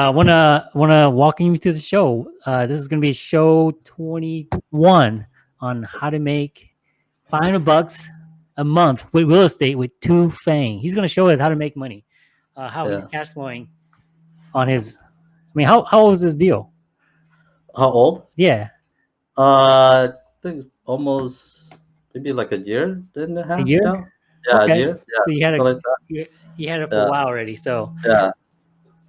I wanna wanna welcome you to the show. Uh, this is gonna be show 21 on how to make 500 bucks a month with real estate with Tu Fang. He's gonna show us how to make money, uh, how he's cash flowing on his. I mean, how how old is this deal? How old? Yeah, Uh, I think almost maybe like a year and a half. year? now. Yeah, Okay. a year. Yeah, so you had a like you, you had it for Yeah. a while already. So Yeah.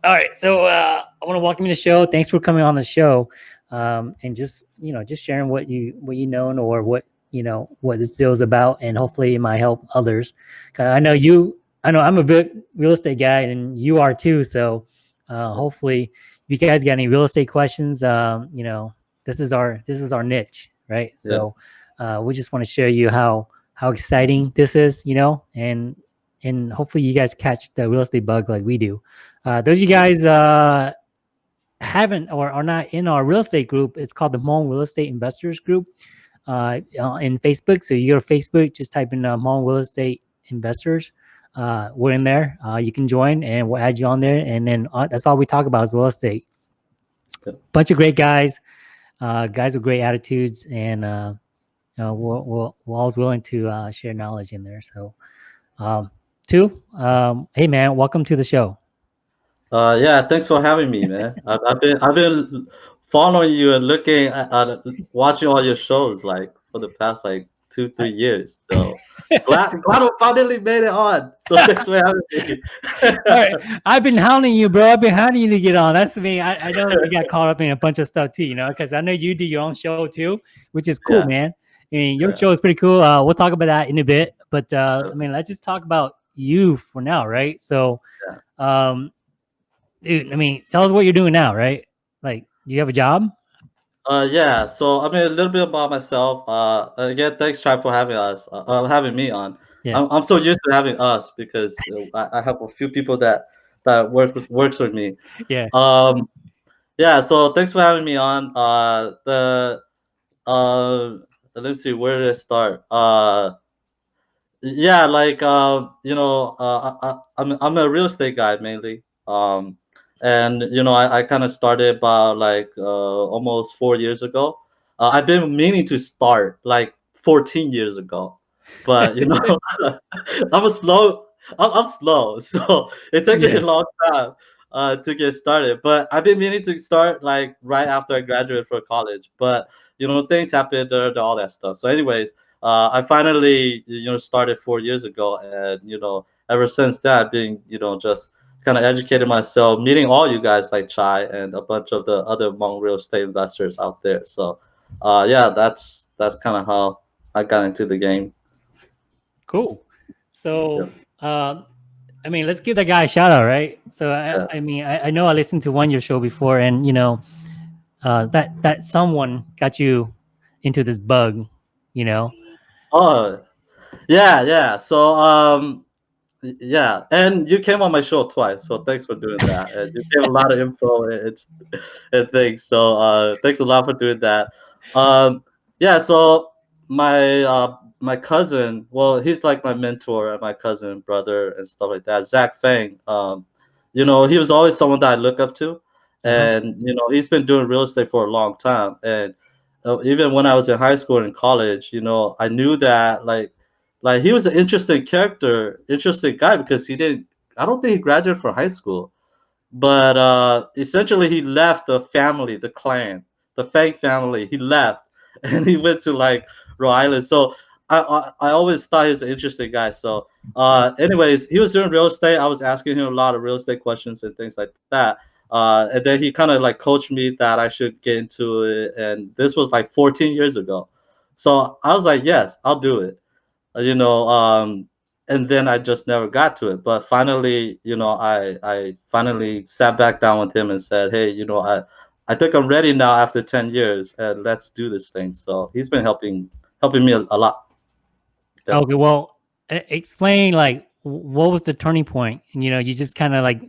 All right, so uh, I want to welcome you to the show. Thanks for coming on the show, um, and just you know, just sharing what you what you know or what you know what this deal is about, and hopefully it might help others. 'Cause I know you, I know I'm a big real estate guy, and you are too. So uh, hopefully, if you guys got any real estate questions, um, you know, this is our this is our niche, right? So uh, we just want to show you how how exciting this is, you know, and and hopefully you guys catch the real estate bug like we do. Uh, those of you guys uh, haven't or are not in our real estate group, it's called the Hmong Real Estate Investors Group uh, in Facebook. So you go to Facebook, just type in uh, Hmong Real Estate Investors. Uh, we're in there. Uh, you can join, and we'll add you on there. And then uh, that's all we talk about is real estate. Bunch of great guys, uh, guys with great attitudes, and uh, you know, we're, we're, we're always willing to uh, share knowledge in there. So, um, Tu, um, hey man, welcome to the show. Uh, yeah. Thanks for having me, man. I've, I've been I've been following you and looking at, at watching all your shows like for the past like two three years. So glad glad we finally made it on. So thanks for having me. All right, I've been hounding you, bro. I've been hounding you to get on. That's me. I, I know you got caught up in a bunch of stuff too, you know, because I know you do your own show too, which is cool, Yeah. man. I mean, your Yeah. show is pretty cool. Uh, we'll talk about that in a bit, but uh, I mean, let's just talk about you for now, right? So, um, dude, I mean, tell us what you're doing now, right? Like, do you have a job? Uh, yeah. So I mean, a little bit about myself. Uh, again, thanks, Chai, for having us, uh, uh, having me on. Yeah. I'm, I'm so used to having us because uh, I, I have a few people that that work with works with me. Yeah. Um, yeah. So thanks for having me on. Uh, the uh, let's see, where did I start? Uh, yeah, like uh, you know, uh, I, I, I'm I'm a real estate guy mainly. Um, and you know, I, I kind of started about like uh, almost four years ago. Uh, I've been meaning to start like 14 years ago, but you know, I'm a slow. I'm, I'm slow, so it took me a long time uh, to get started. But I've been meaning to start like right after I graduated from college. But you know, things happened, uh, all that stuff. So, anyways, uh, I finally you know started four years ago, and you know, ever since that, being you know just kind of educated myself, meeting all you guys like Chai and a bunch of the other Hmong real estate investors out there. So, uh, yeah, that's that's kind of how I got into the game. Cool. So, um, I mean, let's give that guy a shout out, right? So, I, Yeah. I mean, I, I know I listened to one your show before, and you know, uh, that that someone got you into this bug, you know. Oh, yeah, yeah. So, um, yeah, and you came on my show twice, so thanks for doing that. And you gave a lot of info and it's and things. So, uh, thanks a lot for doing that. Um, yeah. So my uh my cousin, well, he's like my mentor and my cousin, brother, and stuff like that. Zach Fang. Um, you know, he was always someone that I look up to, and you know, he's been doing real estate for a long time, and uh, even when I was in high school and college, you know, I knew that like like he was an interesting character, interesting guy because he didn't. I don't think he graduated from high school, but uh, essentially he left the family, the clan, the Fang family. He left and he went to like Rhode Island. So I I, I always thought he's an interesting guy. So uh, anyways, he was doing real estate. I was asking him a lot of real estate questions and things like that. Uh, and then he kind of like coached me that I should get into it. And this was like 14 years ago. So I was like, yes, I'll do it. You know, um, and then I just never got to it. But finally, you know, I I finally sat back down with him and said, hey, you know, I I think I'm ready now after 10 years, and let's do this thing. So he's been helping helping me a, a lot. Yeah. Okay, well, explain like what was the turning point? And you know, you just kind of like,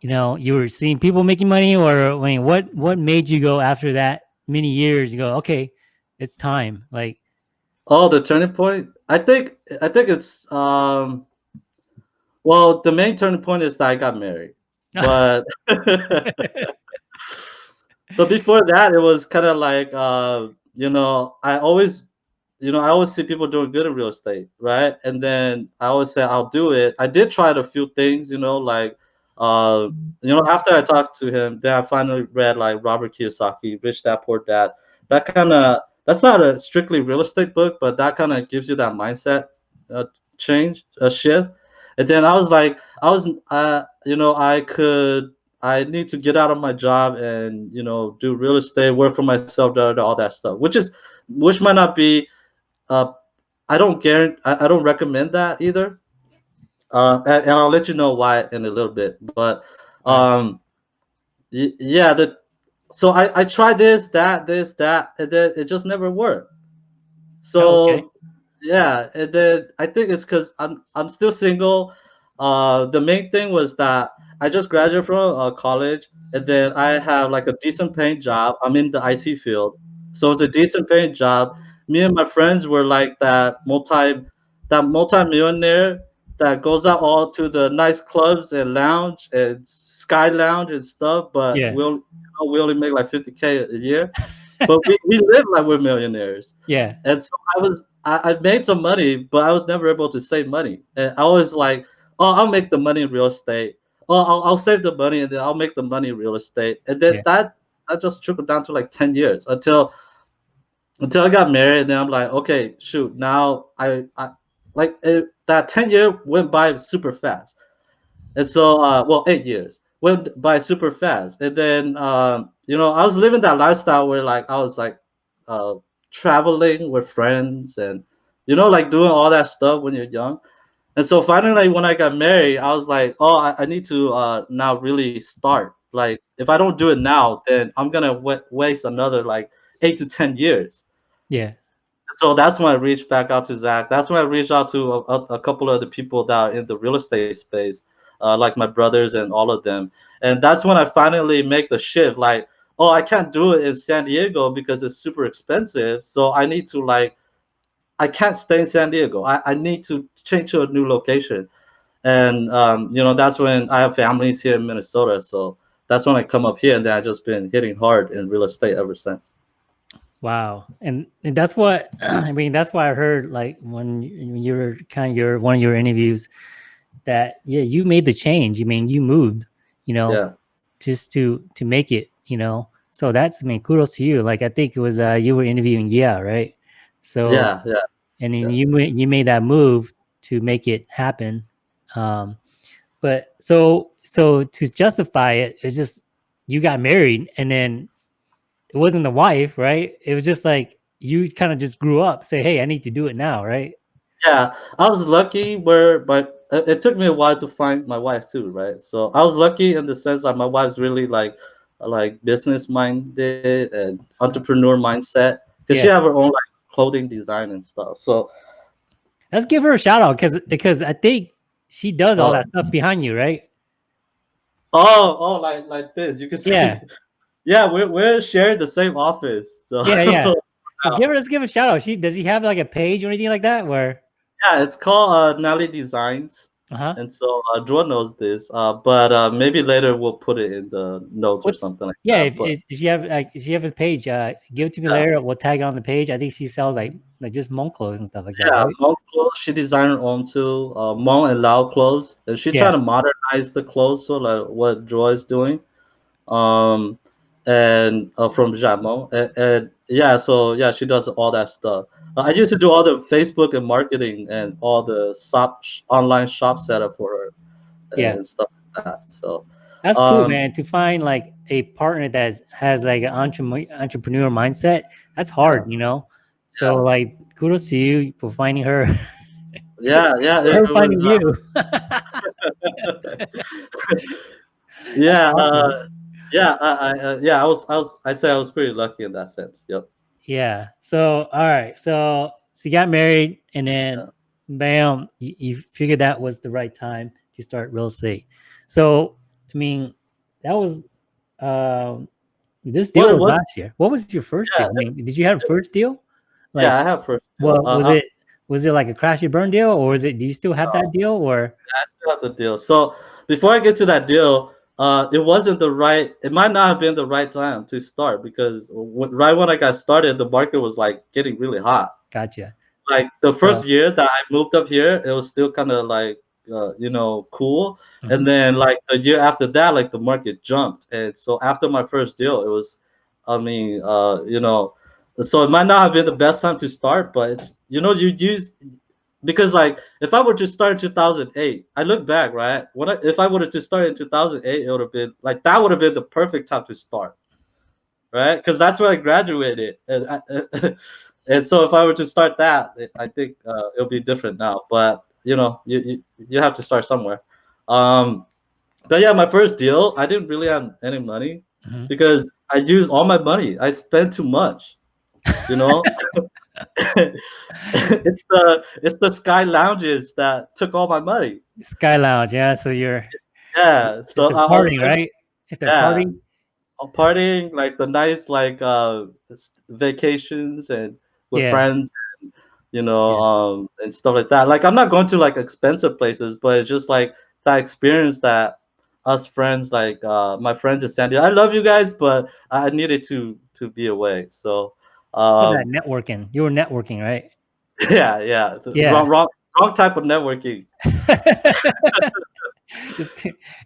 you know, you were seeing people making money, or I mean, what what made you go after that many years? You go, okay, it's time. Like, Oh, the turning point. I think I think it's um. Well, the main turning point is that I got married. but but before that, it was kind of like uh, you know, I always you know, I always see people doing good in real estate, right? And then I always say I'll do it. I did try a few things, you know, like uh, you know, after I talked to him, then I finally read like Robert Kiyosaki, Rich Dad Poor Dad. That kind of that's not a strictly real estate book, but that kind of gives you that mindset uh, change, a shift. And then I was like, I was, uh, you know, I could, I need to get out of my job and you know do real estate, work for myself, da, da, da, all that stuff, which is, which might not be, uh, I don't guarantee, I, I don't recommend that either. Uh, and, and I'll let you know why in a little bit, but um, yeah, the so I, I tried this, that, this, that, and then it just never worked. So Oh, okay. yeah, and then I think it's because I'm I'm still single. Uh, the main thing was that I just graduated from uh, college, and then I have like a decent paying job. I'm in the IT field, so it's a decent paying job. Me and my friends were like that multi that multi millionaire that goes out all to the nice clubs and lounge and sky lounge and stuff, but Yeah. we only, you know, we only make like 50k a year. But we, we live like we're millionaires. Yeah. And so I was I, I made some money, but I was never able to save money. And I was like, oh, I'll make the money in real estate. Oh, I'll, I'll save the money and then I'll make the money in real estate. And then Yeah. that that just trickled down to like 10 years until until I got married. And then I'm like, okay, shoot, now I, I like it, that 10 year went by super fast. And so, uh, well, eight years went by super fast. And then, um, you know, I was living that lifestyle where like I was like uh, traveling with friends and, you know, like doing all that stuff when you're young. And so finally, when I got married, I was like, oh, I, I need to uh, now really start. Like, if I don't do it now, then I'm gonna wa- waste another like eight to ten years. Yeah. So that's when I reached back out to Zach. That's when I reached out to a, a, a couple of the people that are in the real estate space, uh, like my brothers and all of them. And that's when I finally make the shift. Like, oh, I can't do it in San Diego because it's super expensive. So I need to like, I can't stay in San Diego. I, I need to change to a new location. And um, you know, that's when I have families here in Minnesota. So that's when I come up here, and then I just been hitting hard in real estate ever since. Wow. And, and that's what I mean. That's why I heard like when you, when you were kind of your one of your interviews that yeah you made the change. I mean you moved, you know, Yeah. just to to make it, you know. So that's I mean kudos to you. Like I think it was uh you were interviewing yeah right. So Yeah. Yeah. and then yeah. you you made that move to make it happen. Um, but so so to justify it, it's just you got married and then it wasn't the wife, right? It was just like you kind of just grew up, say, "Hey, I need to do it now," right? Yeah, I was lucky where, but it, took me a while to find my wife too, right? So I was lucky in the sense that my wife's really like, like business minded and entrepreneur mindset because she have her own like clothing design and stuff. So Let's give her a shout out because because I think she does all Oh. that stuff behind you, right? oh, oh, like like this, you can see. Yeah. Yeah, we're we're sharing the same office. So Yeah, yeah. So give her, let's give her a shout out. She does he have like a page or anything like that? Where yeah, it's called uh, Nelly Designs. uh huh. And so uh, Drew knows this, uh, but uh, maybe later we'll put it in the notes or something like Yeah, that. if, but- if, if you have like if you have a page, uh, give it to me Yeah. later. We'll tag it on the page. I think she sells like like just Hmong clothes and stuff like that. Yeah, right? Clothes. She designed her own too. Uh, Hmong and Lao clothes, and she's Yeah. trying to modernize the clothes, so like what Joy is doing. Um, and uh, from Jamon, and, and yeah, so yeah, she does all that stuff. Uh, I used to do all the Facebook and marketing and all the shop online shop setup for her, Yeah. and stuff like that. So That's cool, Um, man. To find like a partner that has, like an entre- entrepreneur mindset, that's hard, you know. So Yeah. like, kudos to you for finding her. yeah, yeah, her finding was, uh, you. yeah, uh, yeah, I, I, uh, yeah, I was, I was, I say I was pretty lucky in that sense. Yep. yeah. So all right. So so you got married, and then Yeah. bam, you, you figured that was the right time to start real estate. So I mean, that was um this deal it was was- last year. What was your first Yeah, deal? I mean, did you have a first deal? Like, yeah, I have first. Well, uh, was I- it was it like a crash and burn deal, or is it? Do you still have that deal, or I still have the deal. So before I get to that deal, uh, it wasn't the right. It might not have been the right time to start because when, right when I got started, the market was like getting really hot. Gotcha. Like the first year that I moved up here, it was still kind of like uh, you know cool, Mhm. and then like the year after that, like the market jumped, and so after my first deal, it was, I mean, uh, you know, so it might not have been the best time to start, but it's you know you use because like if I were to start in 2008, I look back right when I, if I were to start in 2008, it would have been like that would have been the perfect time to start, right? Because that's when I graduated, and I, and so if I were to start that, I think uh, it'll be different now. But you know, you you, you have to start somewhere. Um, but yeah, my first deal, I didn't really have any money Mhm. because I used all my money. I spent too much, you know. it's the it's the sky lounges that took all my money. Sky Lounge, yeah. So you're Yeah, so they're I, I was partying, right? If they're Yeah. partying, partying like the nice like uh vacations and with Yeah. friends and, you know Yeah. um and stuff like that like i'm not going to like expensive places but it's just like that experience that us friends like uh my friends in san diego i love you guys but i needed to to be away so um that networking. You were networking, right? yeah yeah, Yeah. wrong, wrong wrong type of networking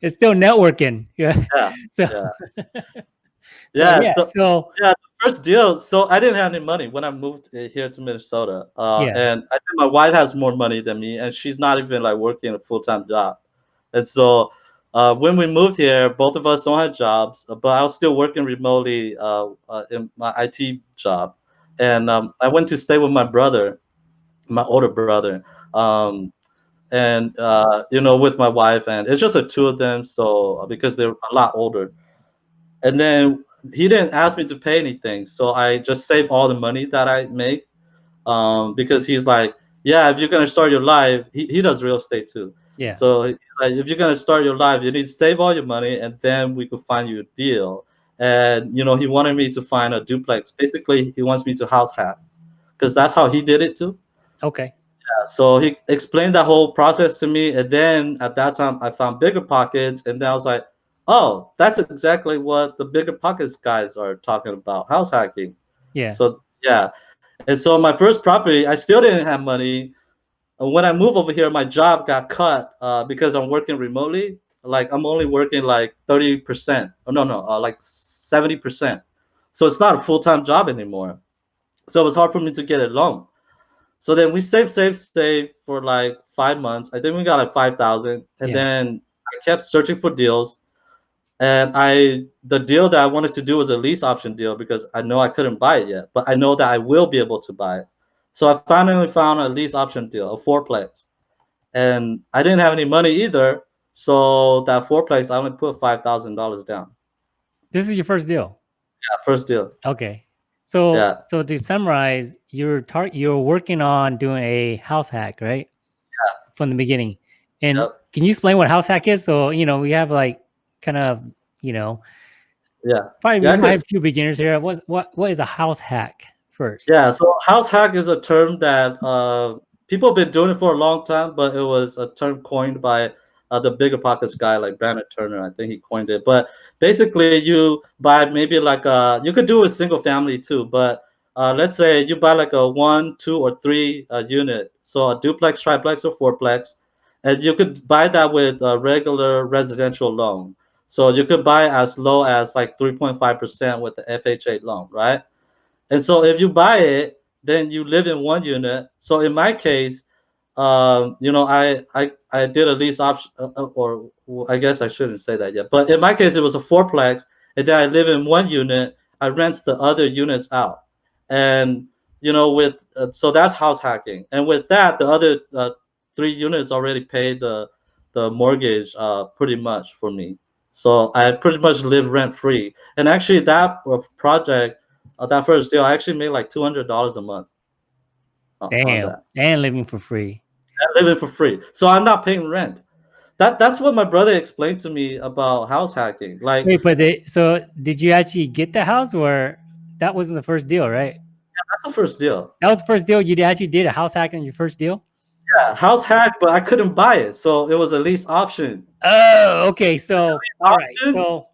it's, still networking. Yeah. Yeah, So, yeah. so, Yeah, yeah. so- So, first deal. So I didn't have any money when I moved uh, here to Minnesota. Uh, Yeah. And I think my wife has more money than me, and she's not even like working a full time job. And so uh, when we moved here, both of us don't have jobs, uh, but I was still working remotely uh, uh, in my IT job. And um, I went to stay with my brother, my older brother. Um, and uh, you know, with my wife, and it's just the two of them. So because they're a lot older, and then he didn't ask me to pay anything, so I just save all the money that I make. Um, because he's like, yeah, if you're gonna start your life, he, he does real estate too. Yeah. So like, if you're gonna start your life, you need to save all your money, and then we could find you a deal. And you know, he wanted me to find a duplex. Basically, he wants me to house hack, because that's how he did it too. Okay. Yeah. So he explained that whole process to me, and then at that time I found Bigger Pockets, and then I was like, "Oh, that's exactly what the Bigger Pockets guys are talking about, house hacking." Yeah. So yeah, and so my first property, I still didn't have money. And when I moved over here, my job got cut uh, because I'm working remotely. Like I'm only working like thirty percent. Oh no, no, uh, like seventy percent. So it's not a full time job anymore. So it was hard for me to get a loan. So then we saved, saved, saved for like five months. I think we got like five thousand, and Yeah. then I kept searching for deals. And I, the deal that I wanted to do was a lease option deal because I know I couldn't buy it yet, but I know that I will be able to buy it. So I finally found a lease option deal, a fourplex, and I didn't have any money either. So that fourplex, I only put five thousand dollars down. This is your first deal. That first deal. Okay. So, Yeah. so to summarize, you're tar- you're working on doing a house hack, right? Yeah. From the beginning. And Yep. can you explain what house hack is? So, you know, we have like kind of, you know, Yeah. probably Yeah, I have a few beginners here. What what what is a house hack first? Yeah, so house hack is a term that uh, people have been doing it for a long time, but it was a term coined by uh, the Bigger Pockets guy like Brandon Turner. I think he coined it. But basically, you buy maybe like a you could do a single family too, but uh, let's say you buy like a one, two, or three uh, unit, so a duplex, triplex, or fourplex, and you could buy that with a regular residential loan. So you could buy as low as like 3.5% with the FHA loan, right? And so if you buy it, then you live in one unit. So in my case, um, you know, I I I did a lease option, uh, uh, or I guess I shouldn't say that yet. But in my case, it was a fourplex, and then I live in one unit. I rent the other units out, and you know, with uh, so that's house hacking. And with that, the other uh, three units already paid the the mortgage uh, pretty much for me. So I pretty much live rent free. And actually, that uh, project uh, that first deal, I actually made like two hundred dollars a month. on- on Damn. And living for free. Live it for free, so I'm not paying rent. That that's what my brother explained to me about house hacking. Like Wait, but they, so did you actually get the house or that wasn't the first deal, right? that's the first deal. That was the first deal. You actually did a house hack on your first deal? Yeah, house hack, but I couldn't buy it, so it was a lease option. Oh, okay. So all right. So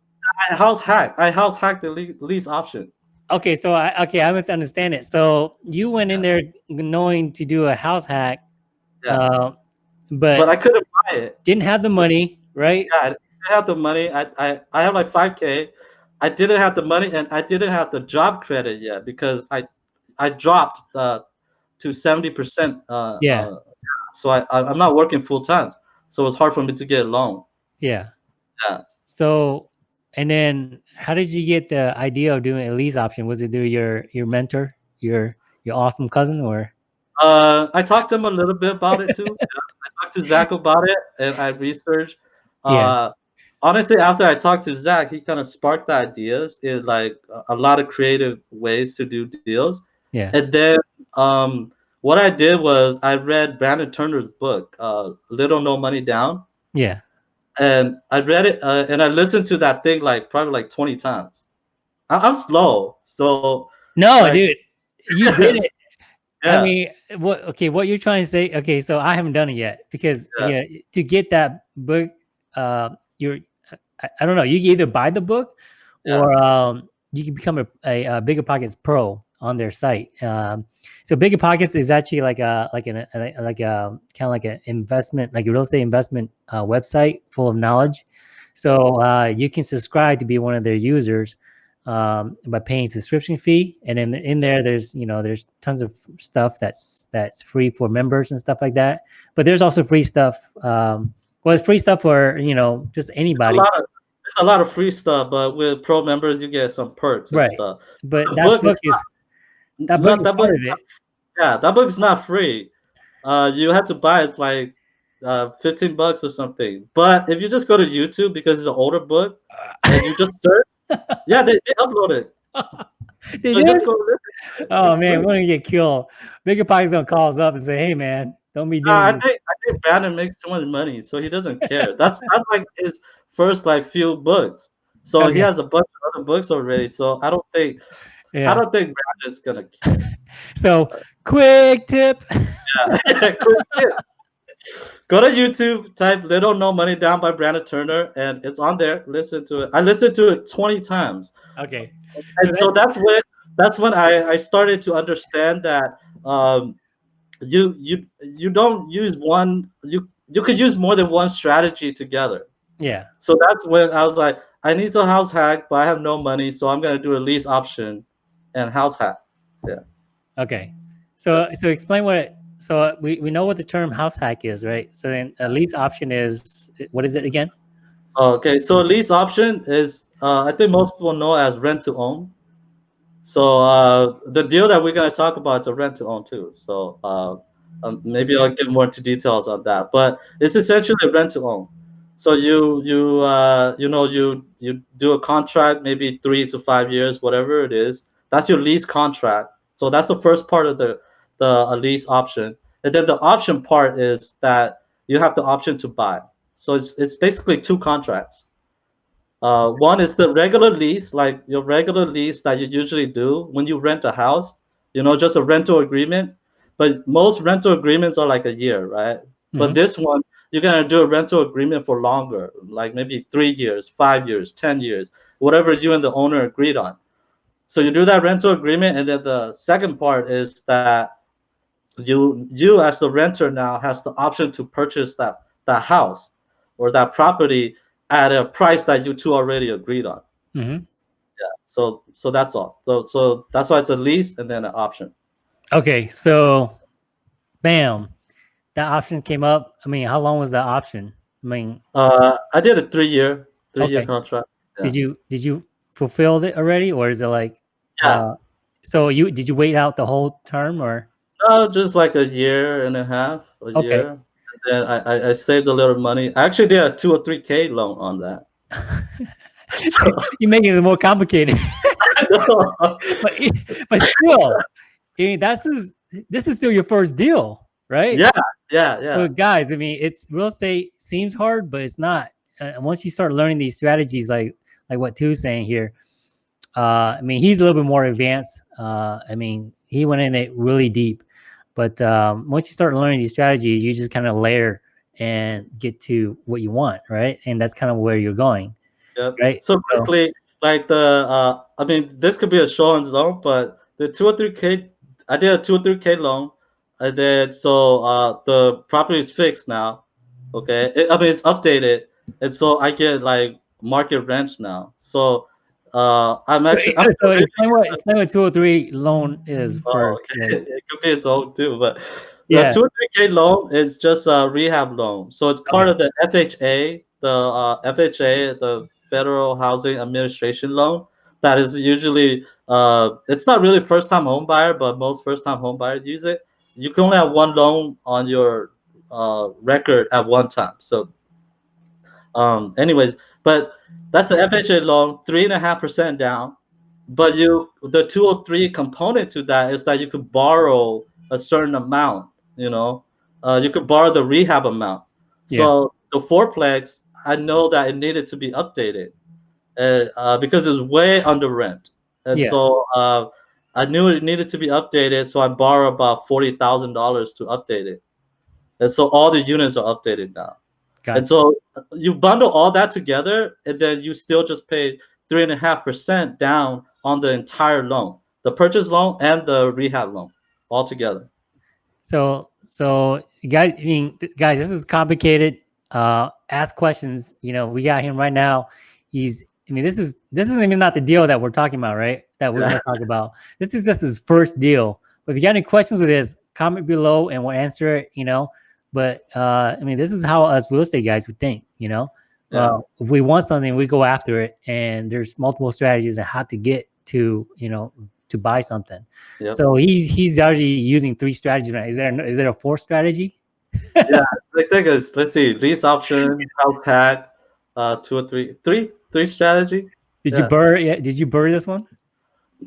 I house hack. I house hacked the lease option. Okay. So I okay. I misunderstand it. So you went in there knowing to do a house hack, Yeah. uh, but, But I couldn't buy it. didn't have the money, right? Yeah, I didn't have the money. I, I, I have like 5K. I didn't have the money and I didn't have the job credit yet because I I dropped uh, to 70%. Uh, Yeah. uh, so I, I, I'm not working full time. So it's hard for me to get a loan. Yeah. Yeah. So, and then how did you get the idea of doing a lease option? Was it through your your mentor, your your awesome cousin, or Uh, I talked to him a little bit about it too. I talked to Zach about it, and I researched. Uh, Yeah. Honestly, after I talked to Zach, he kind of sparked the ideas in like a- a lot of creative ways to do deals. yeah, And then um, what I did was I read Brandon Turner's book, uh, "Little No Money Down," yeah, and I read it uh, and I listened to that thing like probably like twenty times. I- I'm slow, so no, Like- dude, you did it. yeah. I mean, what? Okay, what you're trying to say? Okay, so I haven't done it yet because Yeah. yeah, to get that book, uh, you're I, I don't know. You either buy the book Yeah. or um, you can become a, a, a Bigger Pockets Pro on their site. Um, so Bigger Pockets is actually like a like an a, like a kind of like an investment, like a real estate investment uh, website full of knowledge. So uh, you can subscribe to be one of their users um, by paying subscription fee, and then in there, there's you know there's tons of stuff that's that's free for members and stuff like that. But there's also free stuff. Um, well, it's free stuff for you know just a anybody. lot of a lot of free stuff, but with pro members you get some perks and Right. stuff. But that book book is that book is that book- it. Yeah, that book's not free. Uh, you have to buy it's like uh, 15 bucks or something. But if you just go to YouTube because it's an older book and you just search, yeah, they, they upload it. Did So just go listen. Oh It's man, free. we're gonna get killed. Pockets gonna call us up and say, "Hey man, don't be doing." Nah, I this." think I think Brandon makes too much money, so he doesn't care. That's that's like his first like few books. So Okay. he has a bunch of other books already. So I don't think yeah. I don't think Brandon's gonna. So quick tip. Yeah. Cool tip. Go to YouTube, type "Little No Money Down" by Brandon Turner, and it's on there. Listen to it. I listened to it 20 times, Okay. and so that's when that's when I, I started to understand that um, you you you don't use one you you could use more than one strategy together. Yeah. So that's when I was like, I need to house hack, but I have no money, so I'm gonna do a lease option and house hack. Yeah. Okay. So so explain what so we, we know what the term house hack is, right? So then a lease option is what is it again? Okay, so a lease option is uh, I think most people know as rent to own. So uh, the deal that we're gonna talk about is a rent to own too. So uh, um, maybe I'll get more into details on that, but it's essentially a rent to own. So you you uh, you know you you do a contract maybe three to five years, whatever it is. That's your lease contract. So that's the first part of the the lease option, and then the option part is that you have the option to buy. So it's it's basically two contracts. Uh, one is the regular lease, like your regular lease that you usually do when you rent a house. You know, just a rental agreement. But most rental agreements are like a year, right? But Mhm. this one, you're gonna do a rental agreement for longer, like maybe three years, five years, ten years, whatever you and the owner agreed on. So you do that rental agreement, and then the second part is that you you as the renter now has the option to purchase that that house or that property at a price that you two already agreed on. Mhm. So so that's all. So so that's why it's a lease and then an option. Okay. So, bam, that option came up. I mean, how long was that option? I mean, Uh, I did a three year three year contract. Yeah. did you did you fulfill it already, or is it like? Yeah. Uh, so you did you wait out the whole term, or? No, just like a year and a half, a Okay. year. And then I, I, I saved a little money. I actually did a 203K loan on that. So, You're making it more complicated. but but still, I mean, that's is this is still your first deal, right? Yeah, yeah, yeah. So guys, I mean, it's real estate seems hard, but it's not. Uh, once you start learning these strategies, like like what Tu's saying here, uh, I mean, he's a little bit more advanced. Uh, I mean, he went in it really deep. But um, once you start learning these strategies, you just kind of layer and get to what you want, right? And that's kind of where you're going. Yep. Right. So, so quickly, like the uh, I mean, this could be a show on its own, but the 203k, I did a 203k loan. I did so uh, the property is fixed now. Okay, it, I mean it's updated, and so I get like market rent now. So uh, I'm actually. I'm so explain what explain what 203 loan is. Oh, for, oh, okay. It could be its own too, but yeah, the 203k loan is just a rehab loan. So it's part okay. of the FHA, the uh, FHA, the Federal Housing Administration loan. That is usually uh, it's not really first time home buyer, but most first time home buyers use it. You can only have one loan on your uh, record at one time. So, um, anyways, but that's the FHA loan, three and a half percent down. But you, the 203 component to that is that you could borrow a certain amount. You know, uh, you could borrow the rehab amount. Yeah. So the fourplex, I know that it needed to be updated uh, uh, because it's way under rent, and yeah. so uh, I knew it needed to be updated. So I borrowed about forty thousand dollars to update it, and so all the units are updated now. Got and it. so you bundle all that together, and then you still just pay three and a half percent down on the entire loan, the purchase loan and the rehab loan, all together. So, so guys, I mean, guys, this is complicated. Uh, ask questions. You know, we got him right now. He's, I mean, this is this isn't even not the deal that we're talking about, right? That we're yeah. gonna talk about. This is just his first deal. But if you got any questions with this, comment below and we'll answer it. You know, but uh, I mean, this is how us real estate guys would think. You know, yeah. uh, if we want something, we go after it, and there's multiple strategies on how to get to you know to buy something. Yep. So he's he's already using three strategies. Right? Is there is there a fourth strategy? yeah, I think it's let's see, lease option, house hack, uh, 203, three, three strategy. Did yeah. you BRRRR? Yeah, did you BRRRR this one?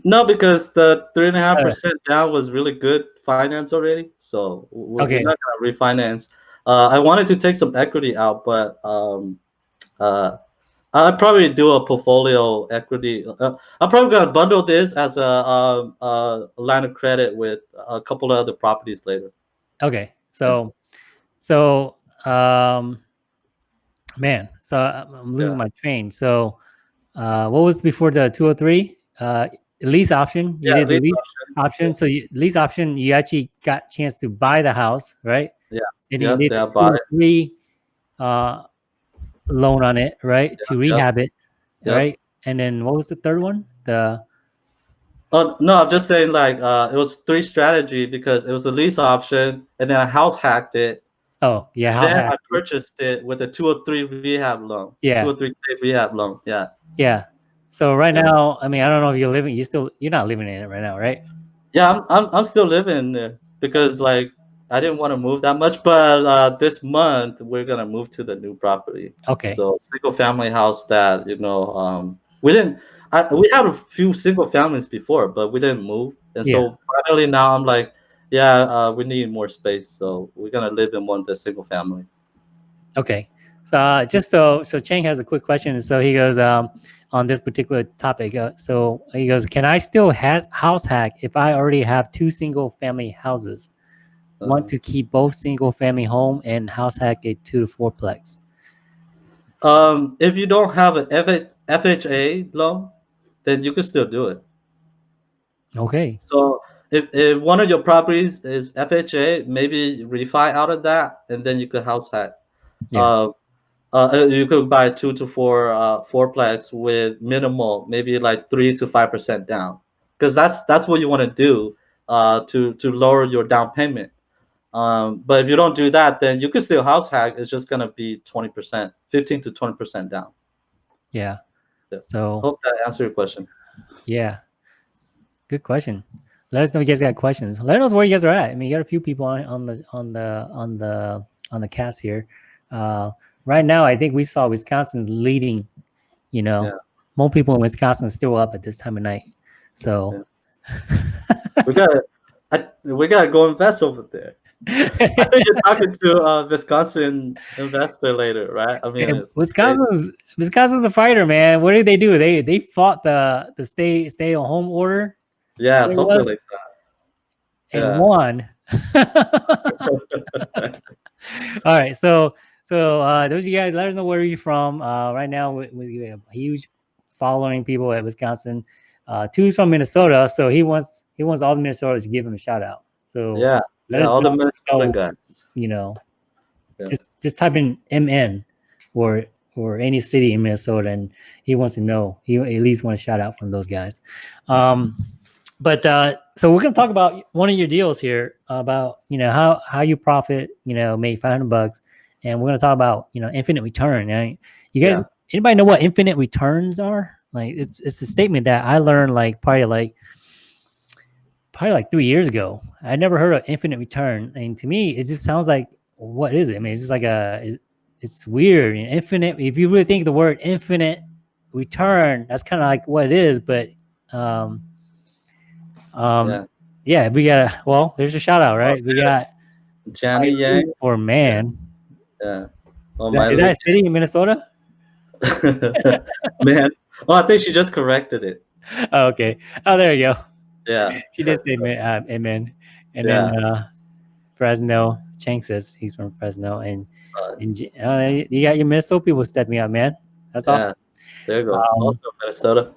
No, because the three and a half percent down was really good finance already. So we're, okay. not gonna refinance. Uh, I wanted to take some equity out, but um, uh, I'd probably do a portfolio equity. Uh, I'm probably gonna bundle this as a, a, a, line of credit with a couple of other properties later. Okay, so, so, um, man, so I'm losing yeah. my train. So, uh, what was before the 203? Uh, lease option. You yeah, did lease, lease option. option. So you, lease option, you actually got chance to buy the house, right? Yeah. And you did yeah, 203 uh, loan on it, right? Yeah, to rehab it, right? And then what was the third one? The Oh no, I'm just saying like uh, it was three strategy because it was a lease option, and then I house hacked it. Oh yeah, then I purchased it with a 203 rehab loan. Yeah, 203 rehab loan. Yeah. Yeah. So right now, I mean, I don't know if you're living. You still you're not living in it right now, right? Yeah, I'm I'm, I'm still living there because like I didn't want to move that much, but uh, this month we're gonna move to the new property. Okay. So single family house that you know um, we didn't. I, we had a few single families before, but we didn't move, and yeah. so finally now I'm like, yeah, uh, we need more space, so we're gonna live in one the single family. Okay. So uh, just so so Chang has a quick question. So he goes um, on this particular topic. Uh, so he goes, can I still has house hack if I already have two single family houses? want to keep both single family home and house hack a two to fourplex? Um, if you don't have an FHA loan, then you can still do it. Okay. So if, if one of your properties is FHA, maybe refi out of that, and then you could house hack. Yeah. Uh, uh, you could buy two to four uh, fourplex with minimal, maybe like three to five percent down, because that's that's what you want to do uh, to to lower your down payment. Um, but if you don't do that, then you can still house hack. It's just gonna be twenty percent, fifteen to twenty percent down. Yeah. yeah. So hope that answered your question. Yeah. Good question. Let us know if you guys got questions. Let us know where you guys are at. I mean, you got a few people on, on the on the on the on the cast here. Uh, right now, I think we saw Wisconsin's leading. You know, yeah. more people in Wisconsin still up at this time of night. So yeah. we got we got to go invest over there. I think you're talking to a Wisconsin investor later, right? I mean, Wisconsin's Wisconsin's a fighter, man. What did they do? They they fought the the stay stay at home order. Yeah, something was, like that. And yeah. won. All right, so so uh, those of you guys, let us know where you're from. Uh, right now, we, we have a huge following people at Wisconsin. Uh, Tu's from Minnesota, so he wants he wants all the Minnesotans to give him a shout out. So yeah, yeah, all the Minnesota guys. you know, Yeah. just just type in MN or or any city in Minnesota, and he wants to know. He at least want a shout out from those guys. Um, but uh, so we're gonna talk about one of your deals here about you know how how you profit. You know, made five hundred bucks, and we're gonna talk about you know infinite return. Right? You guys, Yeah. anybody know what infinite returns are? Like it's it's a statement that I learned like probably like probably like three years ago. I never heard of infinite return, and to me, it just sounds like what is it? I mean, it's just like a it's, weird. Infinite. If you really think the word infinite return, that's kind of like what it is. But um, um, Yeah. yeah. we got well. There's a shout out, right? We got Johnny Yang. for man. Yeah. Oh, Is that- is that a city in Minnesota? man. Oh, I think she just corrected it. Oh, okay. Oh, there you go. Yeah. She did say amen, uh, amen. and Yeah. then uh, Fresno. Chang says he's from Fresno, and Uh, and uh, you got your Minnesota people stepping up, man. That's awesome. There you go. Um, also Minnesota.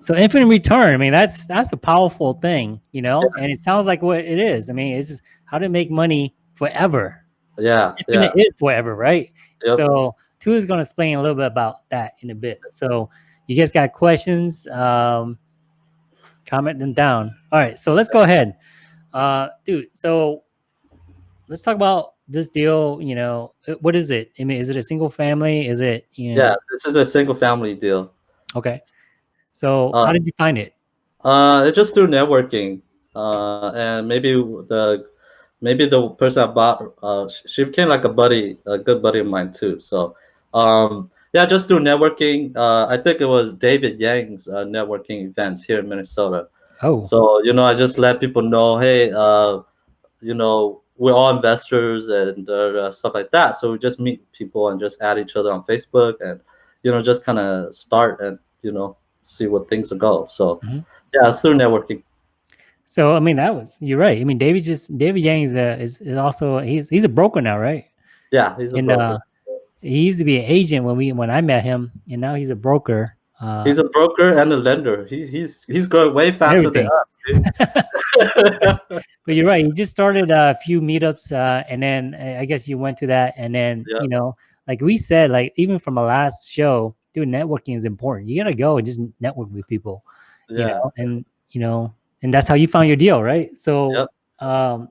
So infinite return. I mean, that's that's a powerful thing, you know. And it sounds like what it is. I mean, it's just how to make money forever. Yeah. Yeah. Infinite is forever, right? Yep. So Tu is going to explain a little bit about that in a bit. So you guys got questions? Um, comment them down. All right. So let's go ahead, uh, dude. So let's talk about this deal. You know, uh, what is it? I mean, is it a single family? Is it you know? Yeah. This is a single family deal. Okay. So Uh, how did you find it? Uh, it's just through networking. Uh, and maybe the maybe the person I bought, uh, she became like a buddy, a good buddy of mine too. So, um, yeah, just through networking. Uh, I think it was David Yang's uh, networking events here in Minnesota. Oh, So you know, I just let people know, hey, uh, you know, we're all investors and uh, stuff like that. So we just meet people and just add each other on Facebook and you know, just kind of start and you know, see what things go. So Mhm. yeah, it's through networking. So I mean that was you're right. I mean David just David Yang is, a, is is also he's he's a broker now, right? Yeah, he's a and broker. uh, he used to be an agent when we when I met him, and now he's a broker. Uh, he's a broker and a lender. He, he's he's growing way faster than us. But you're right. He just started a few meetups, uh, and then uh, I guess you went to that, and then Yeah. you know, like we said, like even from our last show, dude, networking is important. You gotta go and just network with people, you know, and you know, and that's how you found your deal, right? So, Yep. um,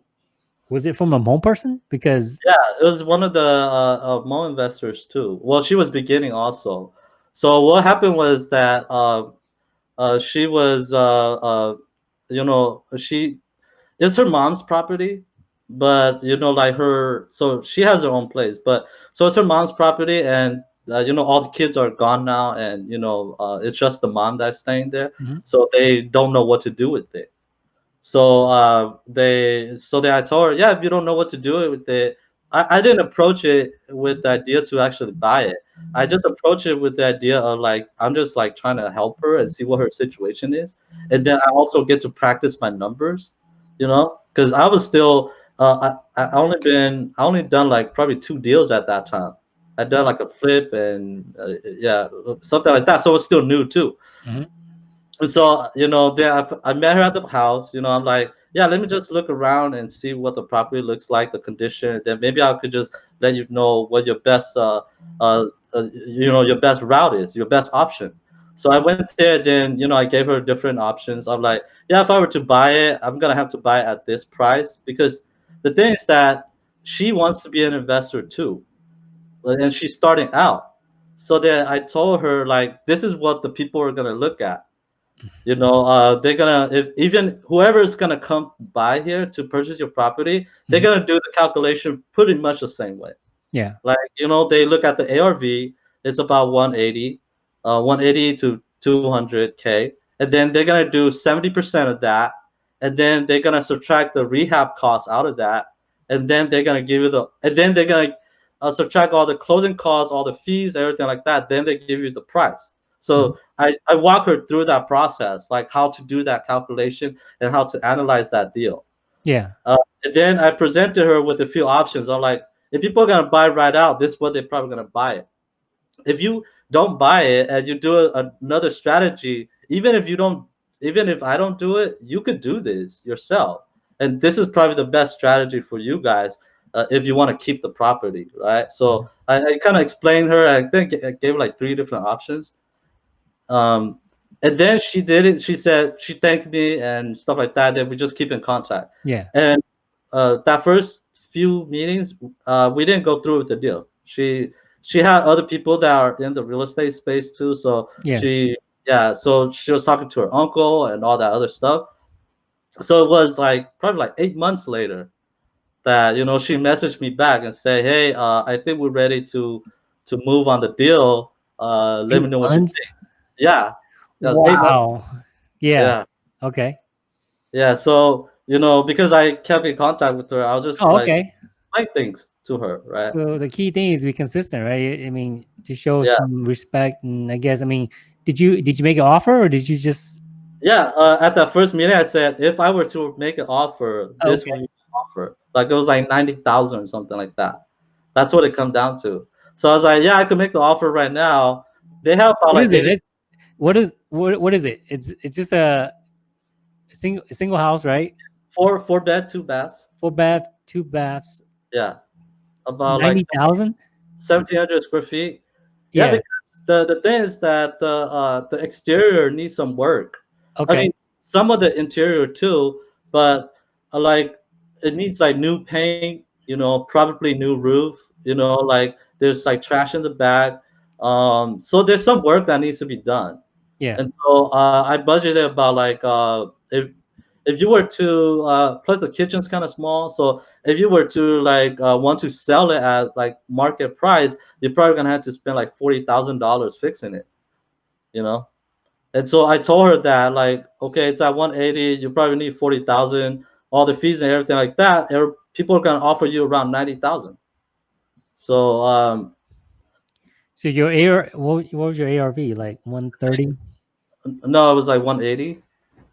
was it from a Hmong person? Because yeah. It was one of the uh, uh, Hmong investors too. Well, she was beginning also. So what happened was that uh, uh, she was, uh, uh, you know, she it's her mom's property, but you know, like her, so she has her own place, but so it's her mom's property, and uh, you know, all the kids are gone now, and you know, uh, it's just the mom that's staying there, Mhm. so they don't know what to do with it. So uh, they, so they, I told her, yeah, if you don't know what to do with it, I, I didn't approach it with the idea to actually buy it. I just approached it with the idea of like I'm just like trying to help her and see what her situation is, and then I also get to practice my numbers, you know, because I was still uh, I I only been I only done like probably two deals at that time. I done like a flip and uh, yeah something like that, so it's still new too. Mhm. And so you know, then I, I met her at the house. You know, I'm like, yeah, let me just look around and see what the property looks like, the condition. Then maybe I could just let you know what your best uh, uh, uh, you know your best route is your best option so i went there then you know i gave her different options i'm like yeah if i were to buy it i'm gonna have to buy it at this price because the thing is that she wants to be an investor too and she's starting out. So then i told her like this is what the people are gonna look at. You know uh, they're gonna if even whoever is gonna come by here to purchase your property they're Mhm. gonna do the calculation pretty much the same way. Yeah, like you know they look at the arv it's about 180 uh 180 to 200k and then they're gonna do 70% of that. And then they're gonna subtract the rehab costs out of that. And then they're gonna give you the and then they're gonna uh, subtract all the closing costs all the fees everything like that then they give you the price so I, I walk her through that process like how to do that calculation and how to analyze that deal Yeah. Uh, and then I presented her with a few options. I'm like, if people are gonna buy right out, this is what they're probably gonna buy it. If you don't buy it and you do a, another strategy, even if you don't, even if I don't do it, you could do this yourself. And this is probably the best strategy for you guys uh, if you want to keep the property, right? So I, I kind of explained her. I think I gave like three different options. Um, and then she did it. She said she thanked me and stuff like that. Then we just keep in contact. Yeah. And uh, that first few meetings, uh, we didn't go through with the deal. She she had other people that are in the real estate space too. So Yeah. she yeah, so she was talking to her uncle and all that other stuff. So it was like probably like eight months later that you know she messaged me back and said, hey, uh, I think we're ready to to move on the deal. Uh, let me know what you think. Yeah. That was eight months. Wow. Yeah. yeah. Okay. Yeah, so you know, because I kept in contact with her, I was just Oh, like okay. like things to her, right? So the key thing is be consistent, right? I mean, to show Yeah. some respect, and I guess I mean, did you did you make an offer or did you just? Yeah, uh, at that first meeting, I said if I were to make an offer, this Okay. would be an offer. Like it was like ninety thousand or something like that. That's what it come down to. So I was like, yeah, I could make the offer right now. They have about What like is it? It's, what is what what is it? It's it's just a single single house, right? four four bed, two baths. Four bath, two baths, Yeah, about ninety like seventeen hundred square feet. Yeah, Yeah. because the the thing is that the uh, the exterior needs some work. Okay. I mean, some of the interior too, but uh, like it needs like new paint, you know, probably new roof, you know, like there's like trash in the back. Um, so there's some work that needs to be done. yeah. And so uh, I budgeted about like uh, if if you were to uh, plus the kitchen's kind of small, so if you were to like uh, want to sell it at like market price, you're probably gonna have to spend like forty thousand dollars fixing it, you know. And so I told her that like, okay, it's at 180. You probably need 40,000, all the fees and everything like that. People are gonna offer you around 90,000. So um, So your AR, what, what was your ARV? Like one thirty? no, it was like 180.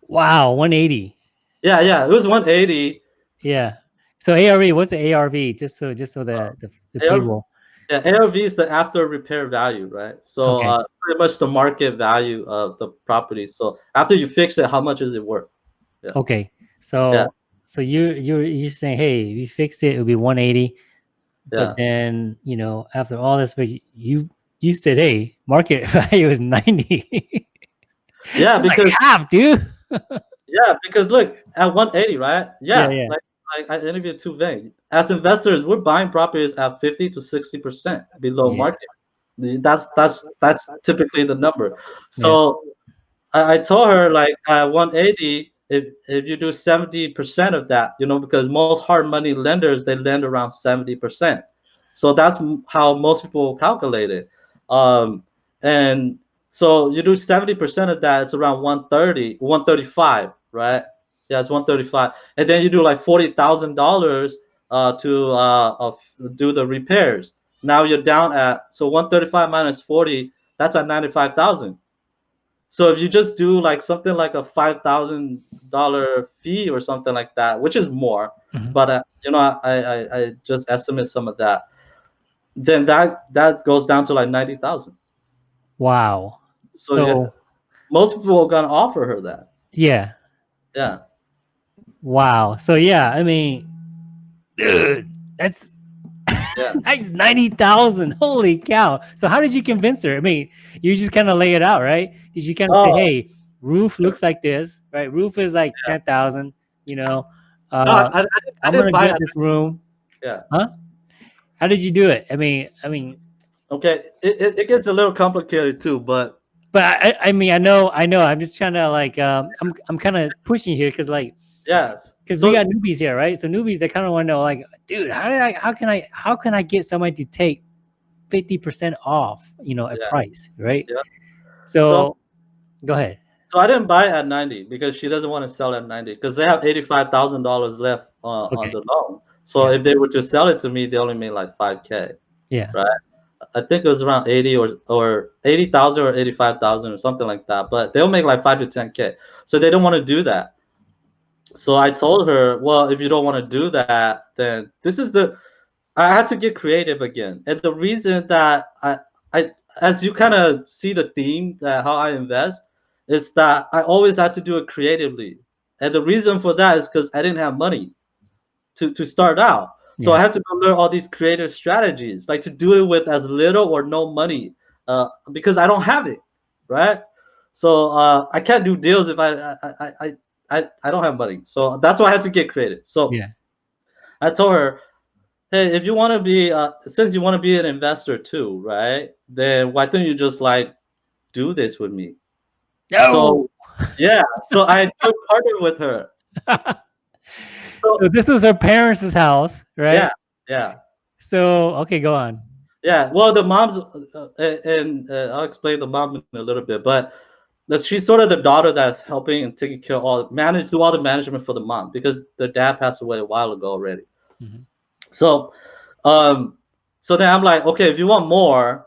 Wow, one eighty. Yeah, yeah, it was 180. Yeah. So ARV, what's the ARV? Just so just so the the, the ARV people. Yeah, ARV is the after repair value, right? So Okay. uh, pretty much the market value of the property. So after you fix it, how much is it worth? Okay. So so you you you're saying, hey, if you fixed it, it'll be 180. Yeah. But then, you know, after all this, but you you said, hey, market value is 90. Yeah, It's like because half, dude. Yeah, because look at 180, right? Yeah, Yeah, yeah. like, like I interviewed two Vang. As investors, we're buying properties at 50 to 60 percent below Yeah. market. That's that's that's typically the number. So I, I told her like at 180, if if you do 70 percent of that, you know, because most hard money lenders they lend around 70 percent. So that's how most people calculate it. Um, and so you do 70% of that, it's around 130, 135, right? Yeah, it's 135. And then you do like $40,000 uh, to uh, do the repairs. Now you're down at, so 135 minus 40, that's at 95,000. So if you just do like something like a $5,000 fee or something like that, which is more, Mhm. but uh, you know, I, I, I just estimate some of that, then that, that goes down to like 90,000. Wow. So, So yeah, most people are gonna offer her that. yeah. Yeah. Wow. So yeah, I mean, dude, that's Yeah. ninety thousand. Holy cow! So how did you convince her? I mean, you just kind of lay it out, right? Did you kind of Oh. say, "Hey, roof looks like this, right? Roof is like ten thousand. You know, uh, No, I, I, I I'm gonna buy get this room." Yeah. Huh? How did you do it? I mean, I mean, Okay, it, it, it gets a little complicated too, but but I, I mean, I know, I know. I'm just trying to like, um, I'm, I'm kind of pushing here because like. Yes. because So- we got newbies here, right? So newbies, they kind of want to know, like, dude, how did I, how can I, how can I get somebody to take fifty percent off, you know, a Yeah. price, right? Yeah. So, So- go ahead. So I didn't buy it at 90 because she doesn't want to sell at 90 because they have $85,000 left uh, on the loan. So Yeah. if they were to sell it to me, they only made like 5K. Yeah. Right. I think it was around 80 or or 80,000 or 85,000 or something like that. But they'll make like 5 to 10K. So they don't want to do that. So I told her, well, if you don't want to do that, then this is the I had to get creative again. And the reason that I I as you kind of see the theme that how I invest is that I always had to do it creatively. And the reason for that is because I didn't have money to, to start out. So yeah. I had to go learn all these creative strategies, like to do it with as little or no money, uh, because I don't have it, right? So uh, I can't do deals if I I, I I I don't have money. So that's why I had to get creative. So yeah, I told her, hey, if you want to be, uh, since you want to be an investor too, right? Then why don't you just like do this with me? No. So yeah, so I took partner with her. so, so this was her parents' house, right? Yeah, yeah. So okay, go on. Yeah, well, the mom's, uh, and uh, I'll explain the mom in a little bit, but she's sort of the daughter that's helping and taking care of all manage do all the management for the mom because the dad passed away a while ago already. Mm-hmm. So, um, so then I'm like, okay, if you want more,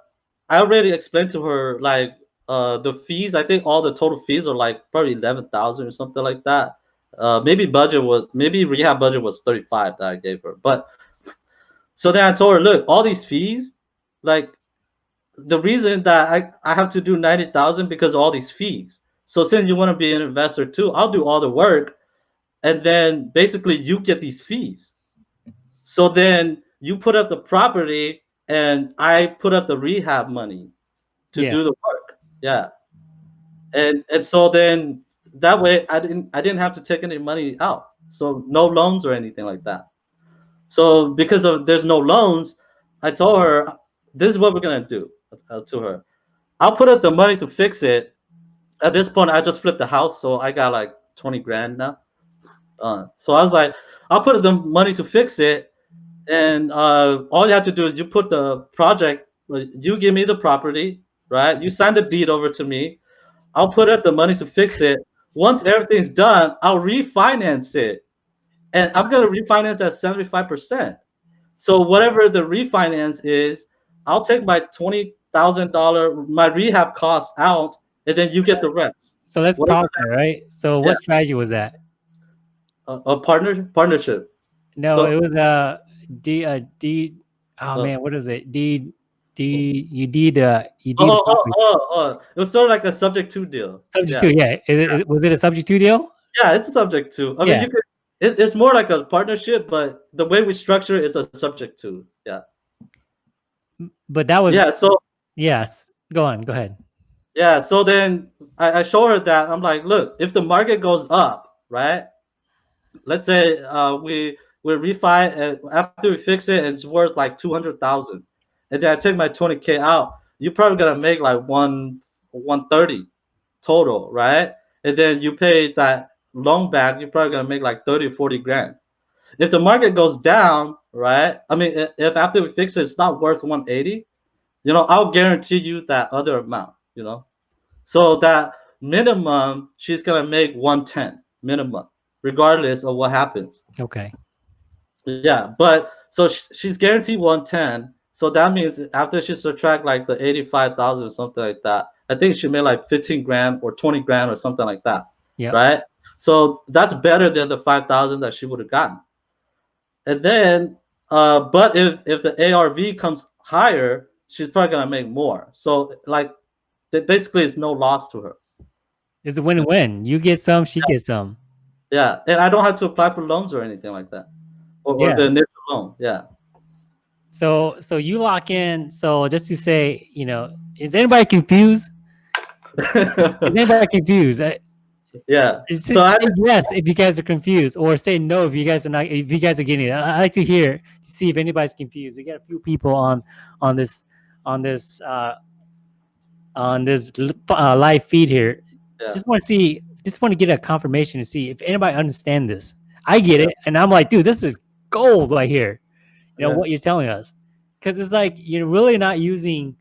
I already explained to her like uh the fees. I think all the total fees are like probably eleven thousand or something like that. Uh, maybe budget was maybe rehab budget was thirty five that I gave her, but so then I told her, look, all these fees, like the reason that I, I have to do 90,000 because all these fees. So since you want to be an investor too, I'll do all the work and then basically you get these fees. So then you put up the property and I put up the rehab money to yeah. do the work. Yeah. And and so then that way I didn't I didn't have to take any money out. So no loans or anything like that. So because of there's no loans, I told her this is what we're gonna do uh, to her. I'll put up the money to fix it. At this point, I just flipped the house, so I got like 20 grand now. Uh, so I was like, I'll put up the money to fix it, and uh, all you have to do is you put the project, you give me the property, right? You sign the deed over to me. I'll put up the money to fix it. Once everything's done, I'll refinance it, and I'm gonna refinance at 75%. So whatever the refinance is, I'll take my twenty thousand dollar my rehab costs out, and then you get the rest. So let's pause there, right? So what yeah. strategy was that? A, a partner partnership. No, so, it was a D a D. Oh uh, man, what is it? D D you did uh you did. Oh, oh, oh, oh, it was sort of like a subject to deal. Subject yeah. to, yeah. Is it, yeah. was it a subject to deal? Yeah, it's a subject to. I mean, you could. It, it's more like a partnership, but the way we structure it, it's a subject to. Yeah. But that was yeah. So yes, go on. Go ahead. Yeah. So then I, I show her that I'm like, look, if the market goes up, right? Let's say uh, we we refi and after we fix it, it's worth like two hundred thousand, and then I take my twenty k out. You're probably gonna make like one one thirty total, right? And then you pay that loan back, you're probably gonna make like 30 40 grand. If the market goes down, right? I mean, if after we fix it, it's not worth 180, you know, I'll guarantee you that other amount, you know. So that minimum, she's gonna make 110 minimum, regardless of what happens. Okay. Yeah, but so she's guaranteed 110. So that means after she subtract like the 85,000 or something like that, I think she made like 15 grand or 20 grand or something like that. Yeah. Right. So that's better than the 5,000 that she would have gotten. And then, uh, but if if the ARV comes higher, she's probably gonna make more. So like, basically, it's no loss to her. It's a win-win. You get some, she yeah. gets some. Yeah, and I don't have to apply for loans or anything like that, or, yeah. or the initial loan. Yeah. So so you lock in. So just to say, you know, is anybody confused? is anybody confused? Yeah. So I, yes, if you guys are confused, or say no if you guys are not. If you guys are getting it, I like to hear to see if anybody's confused. We got a few people on on this on this uh, on this uh, live feed here. Yeah. Just want to see. Just want to get a confirmation to see if anybody understand this. I get it, and I'm like, dude, this is gold right here. You know yeah. what you're telling us, because it's like you're really not using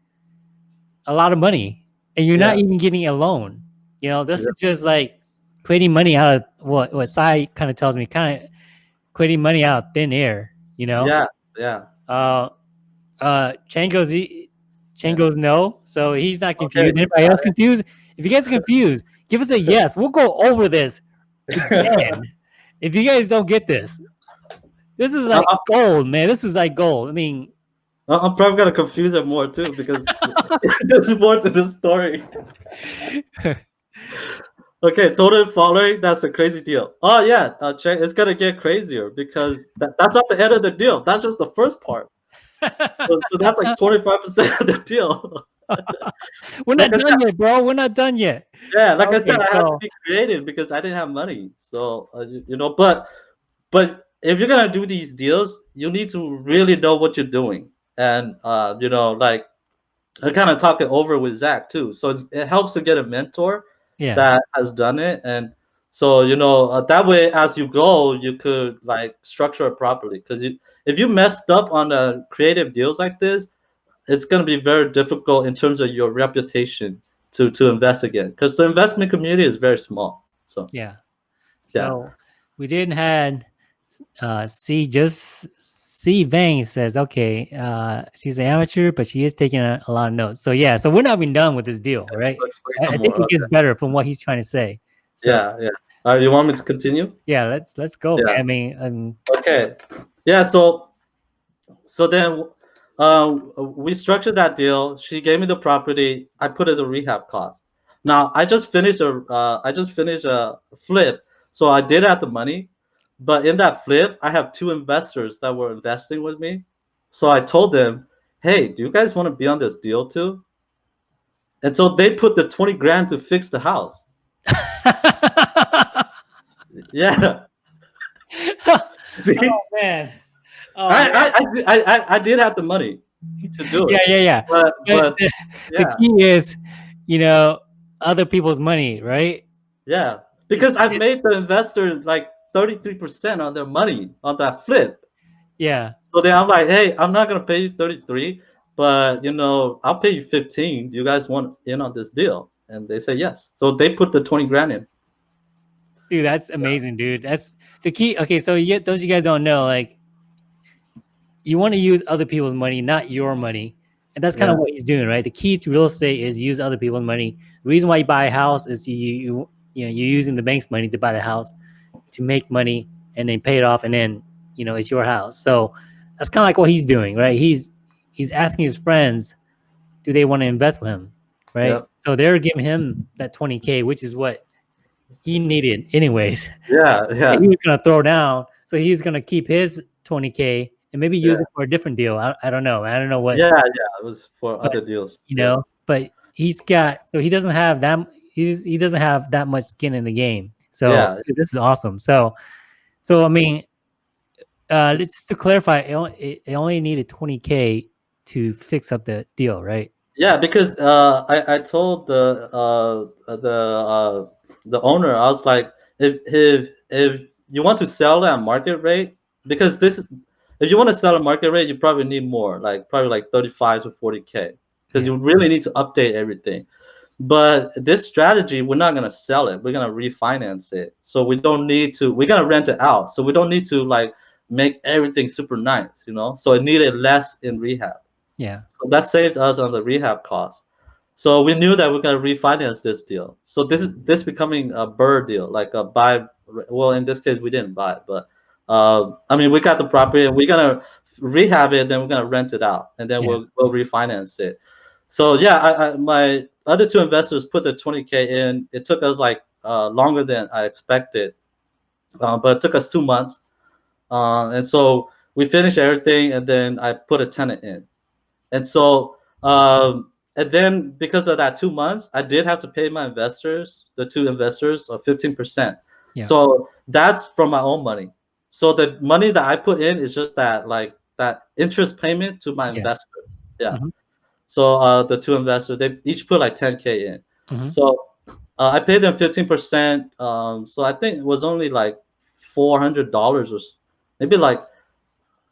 a lot of money, and you're yeah. not even getting a loan. You know, this is just like creating money out of what what Sai kind of tells me, kind of creating money out of thin air. You know? Yeah, yeah. Uh, uh, Chang goes, Chang goes no, so he's not confused. Okay, Anybody else confused? If you guys are confused, give us a yes. We'll go over this again if you guys don't get this, this is like Uh, gold, man. This is like gold. I mean, I- I'm probably gonna confuse it more too because there's more to the story. Okay, total following. That's a crazy deal. Oh yeah, uh, check. It's gonna get crazier because that, that's not the end of the deal. That's just the first part. So, so that's like 25 percent of the deal. we're not Like done yet, bro. We're not done yet. Yeah, like I said, I had to be creative because I didn't have money. So uh, you, you know, but but if you're gonna do these deals, you need to really know what you're doing, and uh, you know, like I kind of talk it over with Zach too. So it's, it helps to get a mentor Yeah. that has done it, and so you know uh, that way as you go, you could like structure it properly. Because you, if you messed up on the creative deals like this, it's gonna be very difficult in terms of your reputation to to invest again because the investment community is very small. So Yeah. Yeah. So we didn't had uh C just C Vang says, okay, uh she's an amateur, but she is taking a, a lot of notes. So yeah, so we're not even done with this deal, right? I, I think it gets better from what he's trying to say. So yeah, yeah. Uh, you want me to continue? yeah, let's let's go. Yeah. I mean, um, Okay. Yeah. So, so then, um, we structured that deal. She gave me the property. I put it a rehab cost. Now I just finished a, uh, I just finished a flip. So I did have the money, but in that flip, I have two investors that were investing with me. So I told them, "Hey, do you guys want to be on this deal too?" And so they put the twenty grand to fix the house. Yeah. See? oh man. Oh, I. I, I, I, did have the money to do it. yeah, yeah, yeah. But, But but yeah, the key is, you know, other people's money, right? yeah. Because I made the investor like 33% on their money on that flip. Yeah. So then I'm like, hey, I'm not gonna pay you 33, but you know, I'll pay you 15. You guys want in on this deal? And they say yes. So they put the 20 grand in. Dude, that's amazing, dude. That's the key. Okay, so you, get those you guys don't know, like, you want to use other people's money, not your money, and that's kind of what he's doing, right? The key to real estate is use other people's money. The reason why you buy a house is you you you know you're using the bank's money to buy the house to make money and then pay it off, and then you know it's your house. So that's kind of like what he's doing, right? He's he's asking his friends, do they want to invest with him, right? So they're giving him that 20k, which is what he needed anyways Yeah, yeah. that he was gonna throw down. So he's gonna keep his 20k and maybe use Yeah. it for a different deal. I, I don't know. I don't know what Yeah, yeah. It was for But, other deals. you know. But he's got so he doesn't have that he's he doesn't have that much skin in the game. So Yeah. dude, this is awesome. So so I mean, uh, just to clarify, it only, it, it only needed 20k to fix up the deal, right? Yeah, because uh, I I told the uh the uh the owner I was like if if if you want to sell at market rate because this if you want to sell at market rate you probably need more like probably like 35 to 40k because you really need to update everything. But this strategy we're not gonna sell it. We're gonna refinance it. So we don't need to. We're gonna rent it out. So we don't need to like make everything super nice, you know. So it needed less in rehab. Yeah. So that saved us on the rehab cost. So we knew that we're gonna refinance this deal. So this is this becoming a BRRRR deal, like a buy. Well, in this case, we didn't buy it, but uh, I mean, we got the property and we're gonna rehab it, then we're gonna rent it out, and then Yeah. we'll we'll refinance it. So yeah, I, I, my other two investors put the 20k in. It took us like uh, longer than I expected, uh, but it took us two months, uh, and so we finished everything, and then I put a tenant in. And so, um, and then because of that two months, I did have to pay my investors, the two investors, of 15%. Yeah. So that's from my own money. So the money that I put in is just that, like that interest payment to my Yeah. investor. Yeah. Mhm. So uh, the two investors, they each put like 10K in. Mhm. So uh, I paid them 15%. Um, so I think it was only like $400 or maybe like,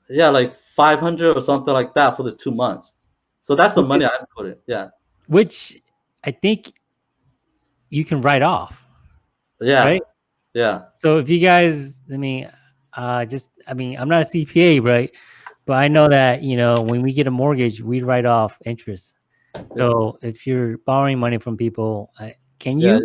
yeah, like 500 or something like that for the two months. So that's the Which money is- I put in. Yeah. Which I think you can write off. Yeah. Right? Yeah. So if you guys, I mean, uh, just I mean, I'm not a CPA, right? But I know that you know when we get a mortgage, we write off interest. So if you're borrowing money from people, I, can you? Yeah.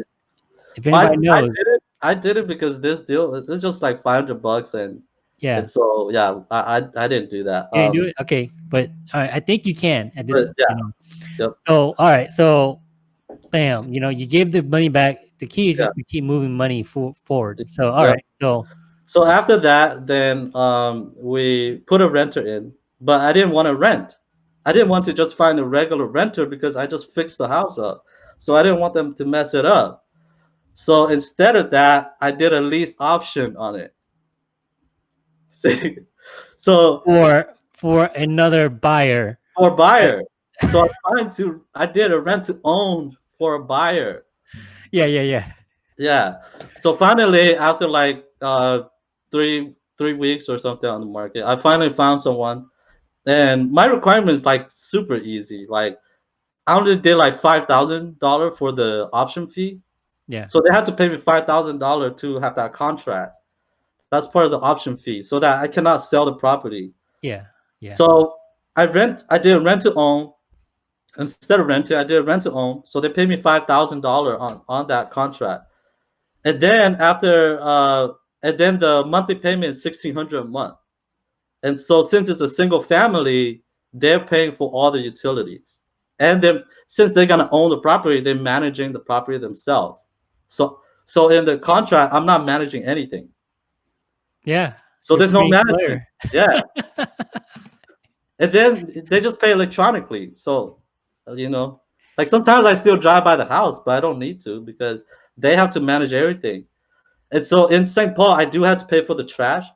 If I, anybody I knows, did it. I did it because this deal it was just like 500 bucks and Yeah. and so yeah, I I, I didn't do that. You didn't do Um, it? Okay. But right, I think you can at this But, point, yeah. you know. Yep. So all right, so bam, you know, you gave the money back. The key is Yeah. just to keep moving money for, forward. So all Yeah. right, so So after that, then um, we put a renter in, but I didn't want to rent. I didn't want to just find a regular renter because I just fixed the house up. So I didn't want them to mess it up. So instead of that, I did a lease option on it. So for for another buyer. for buyer, so I'm trying to. I did a rent to own for a buyer. Yeah, yeah, yeah. Yeah. So finally, after like uh three three weeks or something on the market, I finally found someone, and my requirement is like super easy. Like I only did like five thousand dollar for the option fee, Yeah. so they had to pay me five thousand dollar to have that contract. That's part of the option fee, so that I cannot sell the property. Yeah. Yeah. So I rent. I did rent to own. Instead of renting, I did rent to own. So they paid me five thousand dollar on on that contract. And then after, uh, and then the monthly payment is sixteen hundred a month. And so since it's a single family, they're paying for all the utilities. And then since they're gonna own the property, they're managing the property themselves. So so in the contract, I'm not managing anything. Yeah. So there's no management. clear. Yeah. and then they just pay electronically. So, uh, you know, like sometimes I still drive by the house, but I don't need to because they have to manage everything. And so in St. Paul, I do have to pay for the trash.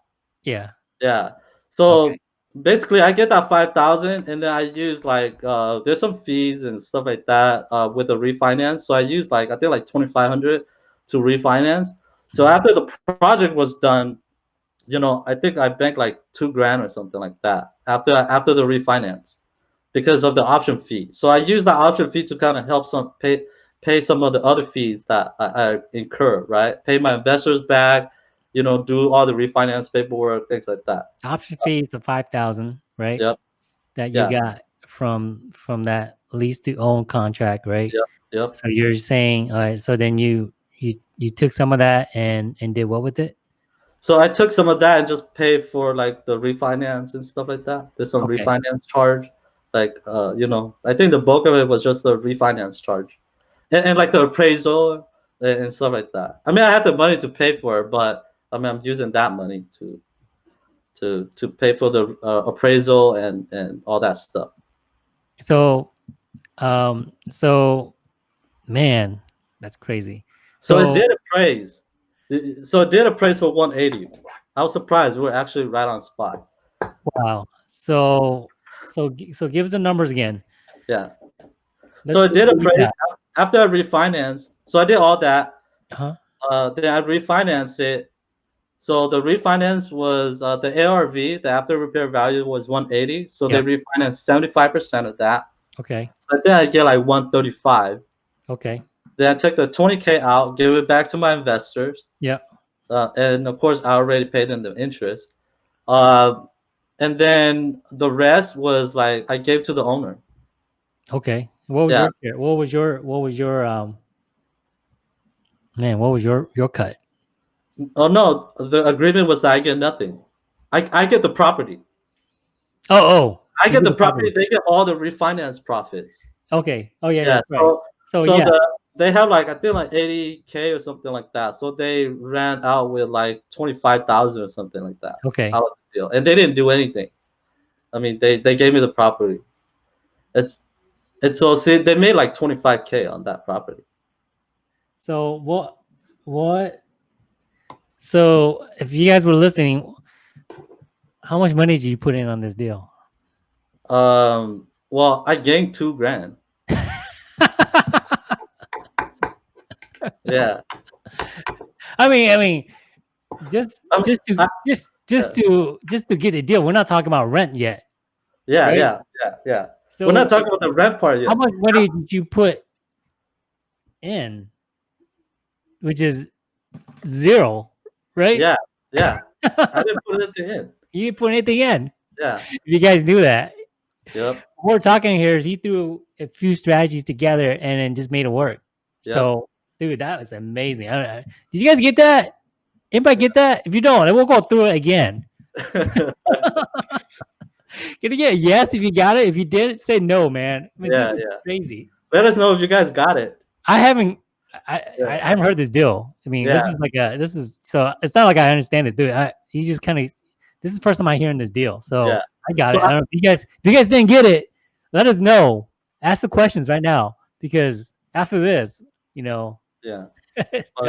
Yeah. Yeah. So Okay. basically, I get that five thousand, and then I use like uh, there's some fees and stuff like that uh, with the refinance. So I use like I think like twenty five hundred to refinance. So after the project was done, you know, I think I banked like two grand or something like that after after the refinance because of the option fee. So I use the option fee to kind of help some pay pay some of the other fees that I, I incur, right? Pay my investors back, you know, do all the refinance paperwork, things like that. Option fees the five thousand, right? Yep. That you Yeah. got from from that lease to own contract, right? Yep. Yep. So you're saying, all right. So then you you you took some of that and and did what with it? So I took some of that and just paid for like the refinance and stuff like that. There's some Okay. refinance charge, like uh, you know, I think the bulk of it was just the refinance charge, and, and like the appraisal and, and stuff like that. I mean, I had the money to pay for it, but I mean, I'm using that money to to to pay for the uh, appraisal and and all that stuff. So, um, so, man, that's crazy. So, So- it did appraise. So it did appraise for 180. I was surprised. We were actually right on spot. Wow. So, so, so give us the numbers again. Yeah. Let's so it did appraise got. after I refinanced. So I did all that. Uh-huh. Uh, then I refinanced it. So the refinance was uh, the ARV, the after repair value was 180. So Yeah. they refinanced 75% of that. Okay. So then I get like 135. Okay. Then I took the 20k out, give it back to my investors. Yeah. Uh, and of course, I already paid them the interest. Uh, and then the rest was like I gave to the owner. Okay. What was Yeah. your? What was your what was your um man, what was your your cut? Oh no, the agreement was that I get nothing. I, I get the property. Oh, oh. I get the property. They get all the refinance profits. Okay. Oh yeah, Yeah. that's right. So So, so yeah. the they have like I think like 80k or something like that. So they ran out with like 25,000 or something like that. okay. Out of the deal, and they didn't do anything. I mean, they they gave me the property. It's it's so see they made like 25k on that property. So what what so if you guys were listening, how much money did you put in on this deal? Um. Well, I gained two grand. Yeah. I mean, I mean, just just to I- just just to just to get a deal. We're not talking about rent yet. Yeah. Right? Yeah. Yeah. Yeah. So We're not talking about the rent part yet. how much money did you put in? Which is zero, right? Yeah. Yeah. I didn't put it at the end. you didn't put anything in. Yeah. If you guys knew that. Yep. What we're talking here is he threw a few strategies together and then just made it work. Yep. So dude, that was amazing. I don't know. Did you guys get that? Anybody get that? If you don't, then we'll go through it again. Can you get yes if you got it? If you did, say no, man. I mean, Yeah, yeah. crazy. Let us know if you guys got it. I haven't. I, Yeah. I, I haven't heard this deal. I mean, this is like a. This is so. It's not like I understand this, dude. I, you just kind of. This is the first time I hearing this deal, so Yeah. I got So it. I don't if you guys. If you guys didn't get it, let us know. Ask the questions right now because after this, you know, Yeah.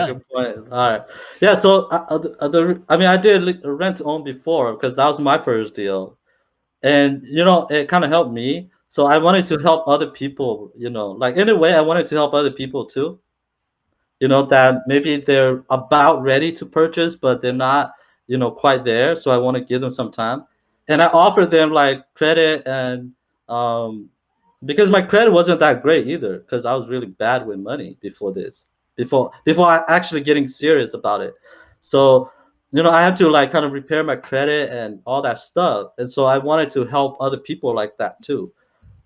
good point. All right. Yeah. So, uh, the, I mean, I did rent own before because that was my first deal, and you know, it kind of helped me. So I wanted to help other people. You know, like in a way, I wanted to help other people too. You know that maybe they're about ready to purchase, but they're not, you know, quite there. So I want to give them some time, and I offered them like credit and um, because my credit wasn't that great either because I was really bad with money before this before before I actually getting serious about it. So, you know, I had to like kind of repair my credit and all that stuff. And so I wanted to help other people like that too.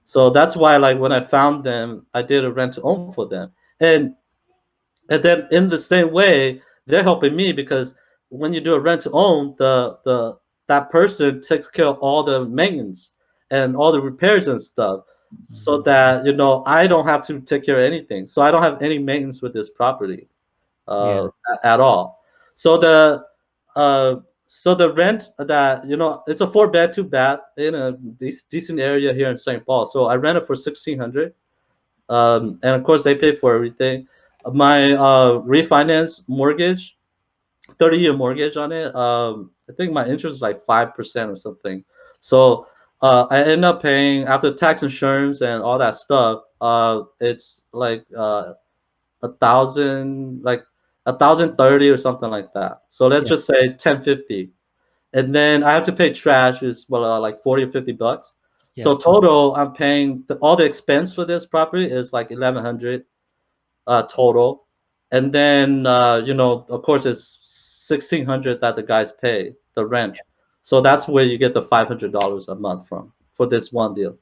So that's why like when I found them, I did a rent to own for them. And and then in the same way, they're helping me because when you do a rent to own, the the that person takes care of all the maintenance and all the repairs and stuff so that you know I don't have to take care of anything. So I don't have any maintenance with this property uh, a- at all. So the uh, so the rent that you know it's a four bed, two bath in a dec- decent area here in St. Paul. So I rent it for sixteen hundred, um, and of course they pay for everything. My uh, refinance mortgage, thirty year mortgage on it. Um, I think my interest is like five percent or something. So uh, I end up paying after tax insurance and all that stuff. Uh, it's like uh, a thousand, like a thousand thirty or something like that. So let's Yeah. just say ten fifty, and then I have to pay trash is well uh, like forty or fifty bucks. So total, I'm paying the, all the expense for this property is like eleven hundred uh, total, and then uh, you know of course it's sixteen hundred that the guys pay the rent. So that's where you get the five hundred dollars a month from for this one deal.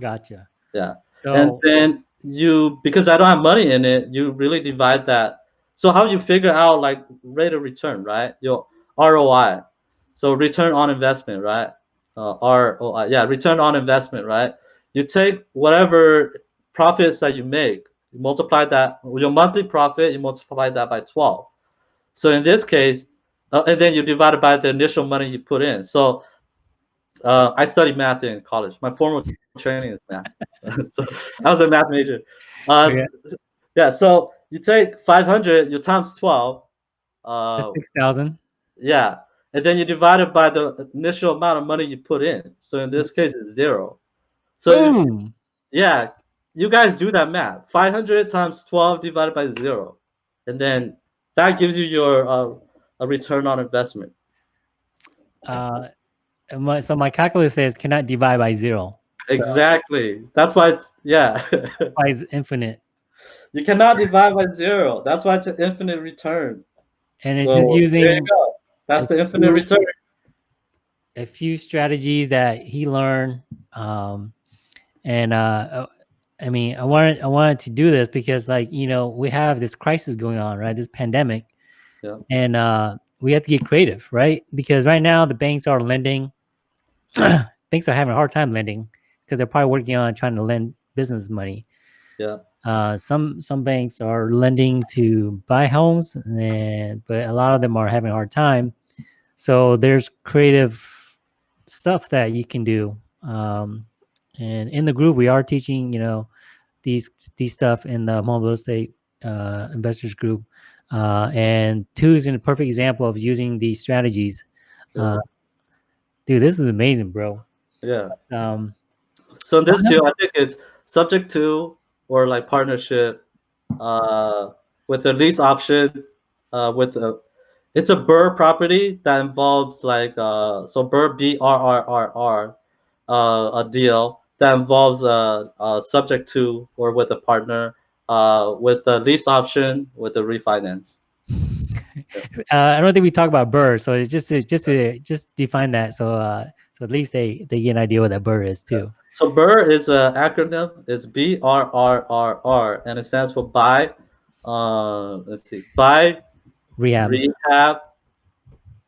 Gotcha. Yeah. So And then you because I don't have money in it, you really divide that. So how you figure out like rate of return, right? Your ROI. So return on investment, right? Uh, ROI, yeah, return on investment, right? You take whatever profits that you make, you multiply that your monthly profit, you multiply that by 12. So in this case, uh, and then you divide it by the initial money you put in. So uh, I studied math in college. My formal training is math. so I was a math major. Uh, Okay. Yeah. So you take 500, you times 12. Uh, six thousand. yeah. And then you divide it by the initial amount of money you put in. So in this case, it's zero. So Boom. yeah, you guys do that math. 500 times 12 divided by zero. And then that gives you your uh, a return on investment. Uh, and my, so my calculus says cannot divide by zero. Exactly. That's why it's, yeah. Why is infinite? you cannot divide by zero. That's why it's an infinite return. And it's So, just there you using go. That's the infinite return. a few strategies that he learned. Um, and uh, uh, I mean, I wanted I wanted to do this because, like, you know, we have this crisis going on, right? This pandemic, Yeah. and uh, we have to get creative, right? Because right now the banks are lending. banks are having a hard time lending because they're probably working on trying to lend business money. Yeah. Uh, some some banks are lending to buy homes, and but a lot of them are having a hard time. So there's creative stuff that you can do. Um, and in the group, we are teaching, you know, these these stuff in the Hmong real estate uh, investors group. Uh, and Tu is a perfect example of using these strategies. Uh, dude, this is amazing, bro. Yeah. Um, So in this deal, I think it's subject to or like partnership uh, with a lease option uh, with a it's a BRRRR property that involves like uh, so BRRRR B R R R R uh, a deal that involves a, a subject to or with a partner uh, with the lease option with the refinance. uh, I don't think we talk about BRRRR, so it's just it's just to just define that. So uh, so at least they they get an idea what that BRRRR is too. So BRRRR is an acronym. It's B R R R R, and it stands for buy, uh, let's see, buy, Rehab. rehab,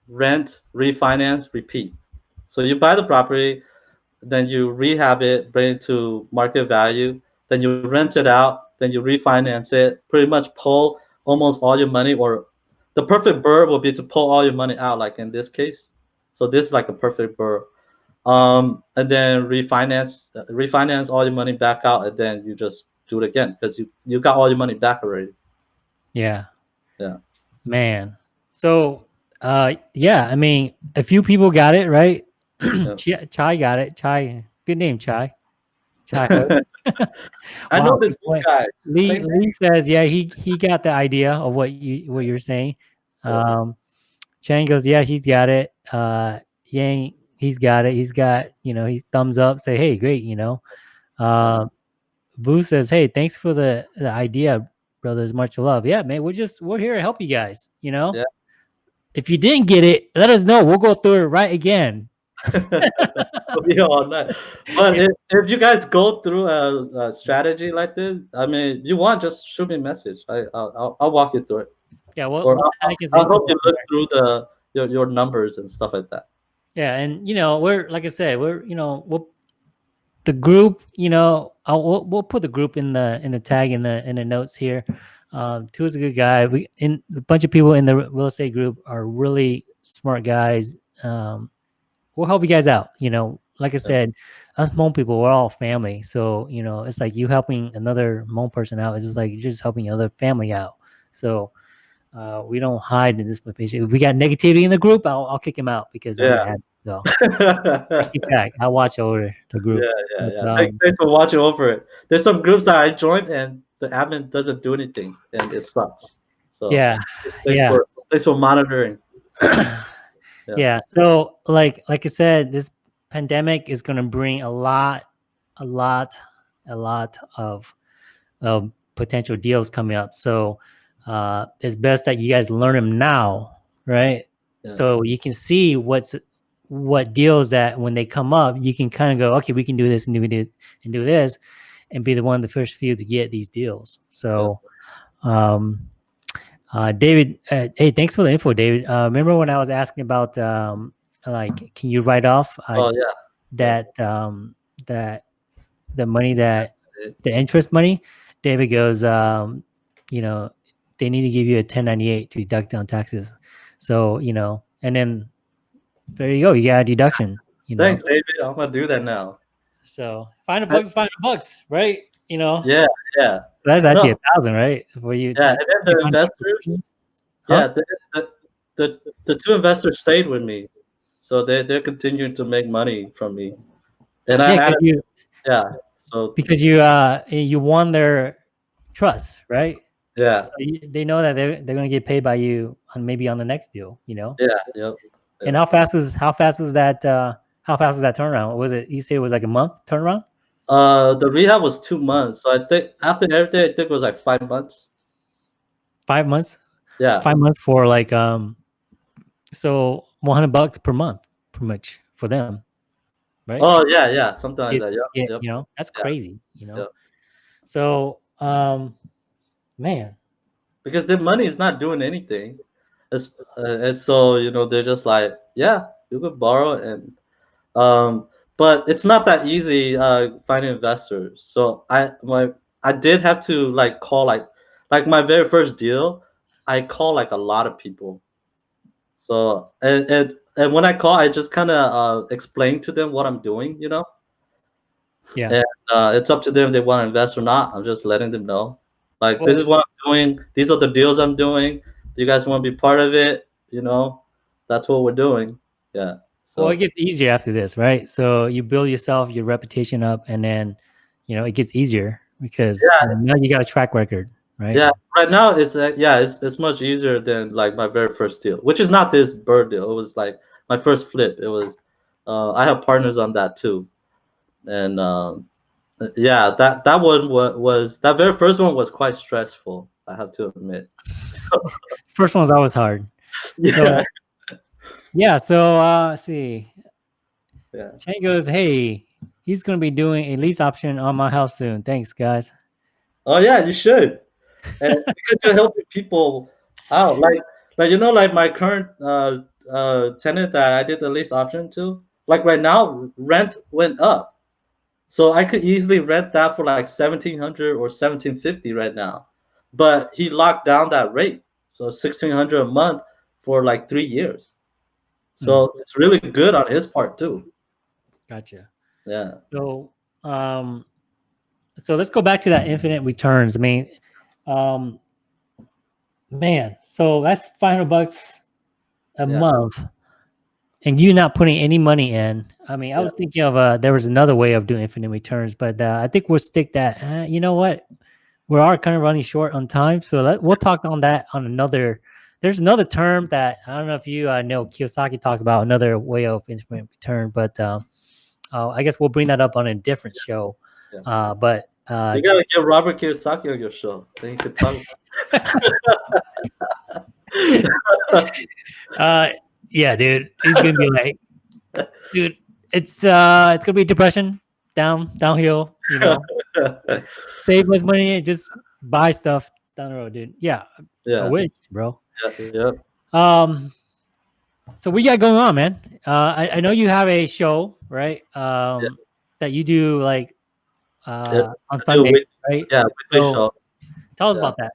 rent, refinance, repeat. So you buy the property, then you rehab it, bring it to market value, then you rent it out, then you refinance it, pretty much pull almost all your money or the perfect BRRRR will be to pull all your money out like in this case. So this is like a perfect BRRRR. Um, and then refinance, refinance all your money back out and then you just do it again because you, you got all your money back already. Yeah. Yeah. Man. So uh yeah, I mean a few people got it, right? Yeah. Chai got it. Chai. Good name, Chai. Chai. I know this boy. guy. Lee Lee says, yeah, he he got the idea of what you what you're saying. Um Chang goes, yeah, he's got it. Uh Yang, he's got it. He's got, you know, he's thumbs up, say, hey, great, you know. Uh Boo says, hey, thanks for the, the idea, brothers. Much love. Yeah, man, we're just we're here to help you guys, you know. Yeah. If you didn't get it, let us know. We'll go through it right again. Be all night. But if, if you guys go through a, a strategy like this, I mean, you want just shoot me a message. I I'll, I'll, I'll walk you through it. Yeah, well, Or well, I'll, I can I'll help you look through the your, your numbers and stuff like that. Yeah, and you know, we're like I said, we're you know, we'll the group, you know, I'll we'll, we'll put the group in the in the tag in the in the notes here. Um, Tu is a good guy. We in a bunch of people in the real estate group are really smart guys. Um, we'll help you guys out. You know, like I said, us Hmong people, we're all family. So you know, it's like you helping another Hmong person out. It's just like you're just helping another family out. So uh, we don't hide in this information. If we got negativity in the group, I'll, I'll kick him out because Yeah. yeah. so yeah, back. I'll watch over the group. yeah, yeah. Um, Thanks, thanks for watching over it. There's some groups that I joined and the admin doesn't do anything and it sucks. So Yeah, thanks yeah. for thanks for monitoring. yeah. So like like I said, this pandemic is gonna bring a lot, a lot, a lot of of potential deals coming up. So uh it's best that you guys learn them now, right? Yeah. So you can see what's what deals that when they come up, you can kind of go, okay, we can do this and do it and do this, and be the one of the first few to get these deals. So, um, uh, David, uh, hey, thanks for the info, David. Uh, remember when I was asking about um, like, can you write off uh, Oh yeah. that um, that the money that the interest money? David goes, um, you know, they need to give you a 1098 to deduct on taxes. So you know, and then there you go, you got a deduction. You know, Thanks, David. I'm gonna do that now. so find a bucks, find a bucks, right? You know, Yeah, yeah, that's actually No. a thousand, right? For you, yeah. And then the you find a investors, Huh? yeah, the, the, the the two investors stayed with me, so they they're continuing to make money from me. And I yeah, added, you yeah, so because you uh you won their trust, right? yeah, So you, they know that they're they're gonna get paid by you on maybe on the next deal, you know. yeah, yep. And how fast was how fast was that? uh How fast was that turnaround? Was it you say it was like a month turnaround? Uh, the rehab was two months, so I think after everything, I think it was like five months. Five months? Yeah, Five months for like um, so one hundred bucks per month, pretty much for them, right? Oh yeah, yeah, something like It- that. Yeah, yep. you know that's Yeah. crazy, you know. So um, man, Because their money is not doing anything, it's, uh, and so you know they're just like, yeah, you could borrow and, um, but it's not that easy uh finding investors. So I my I did have to like call like like my very first deal, I call like a lot of people. So and and, and when I call, I just kind of uh explain to them what I'm doing, you know. yeah. And uh, it's up to them if they want to invest or not. I'm just letting them know. Like this is what I'm doing. These are the deals I'm doing. Do you guys want to be part of it? You know, that's what we're doing. Yeah. So Well, it gets easier after this, right? So you build yourself, your reputation up, and then, you know, it gets easier because Yeah. now you got a track record, right? yeah, right now it's uh, yeah, it's it's much easier than like my very first deal, which is not this BRRRR deal. It was like my first flip. It was uh, I have partners on that too, and um, yeah, that that one was, was that very first one was quite stressful. I have to admit. First one's always hard. Yeah. Yeah. So uh, let's see. Yeah. Shane goes, hey, he's going to be doing a lease option on my house soon. Thanks, guys. Oh yeah, you should. and because you're helping people out. Like like you know, like my current uh uh tenant that I did the lease option to, like right now rent went up. So I could easily rent that for like seventeen hundred or seventeen fifty right now. But he locked down that rate. So sixteen hundred a month for like three years. So mm. it's really good on his part too. Gotcha. Yeah. So um so let's go back to that infinite returns. I mean, um man, so that's 500 bucks a yeah. month and you not putting any money in. I mean, I yeah. was thinking of uh there was another way of doing infinite returns, but uh, I think we'll stick that. Uh, you know what? We are kind of running short on time, so let, we'll talk on that on another. There's another term that I don't know if you uh, know. Kiyosaki talks about another way of infinite return, but um, uh, I guess we'll bring that up on a different show. Yeah. Uh, but uh, you gotta get Robert Kiyosaki on your show. Then you could talk. uh, yeah, dude, he's gonna be like, dude, it's uh, it's gonna be depression, down, downhill. You know, save as money and just buy stuff down the road, dude. Yeah, yeah, I wish, bro. Yeah, yeah. Um, so we got going on, man. Uh, I, I know you have a show, right? Um, yeah. that you do like uh yeah. on Sunday, right? Yeah, so, show. Tell us yeah. about that.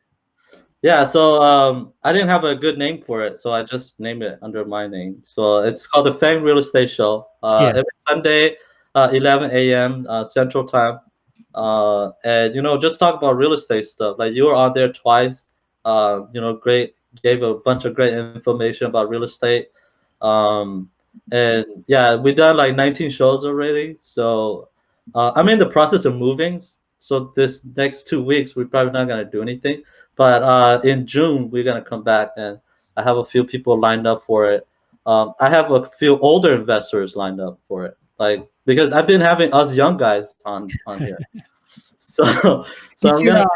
Yeah, so um, I didn't have a good name for it, so I just named it under my name. So it's called the Fang Real Estate Show. Uh, yeah. Every Sunday, uh, 11 a.m. Uh, Central Time, uh, and you know, just talk about real estate stuff. Like you were on there twice. Uh, you know, great, gave a bunch of great information about real estate. Um, and yeah, we've done like 19 shows already. So uh, I'm in the process of moving. So this next two weeks, we're probably not gonna do anything but uh, in June, we're gonna come back, and I have a few people lined up for it. Um, I have a few older investors lined up for it, like because I've been having us young guys on on here. so, so get, your, gonna, uh,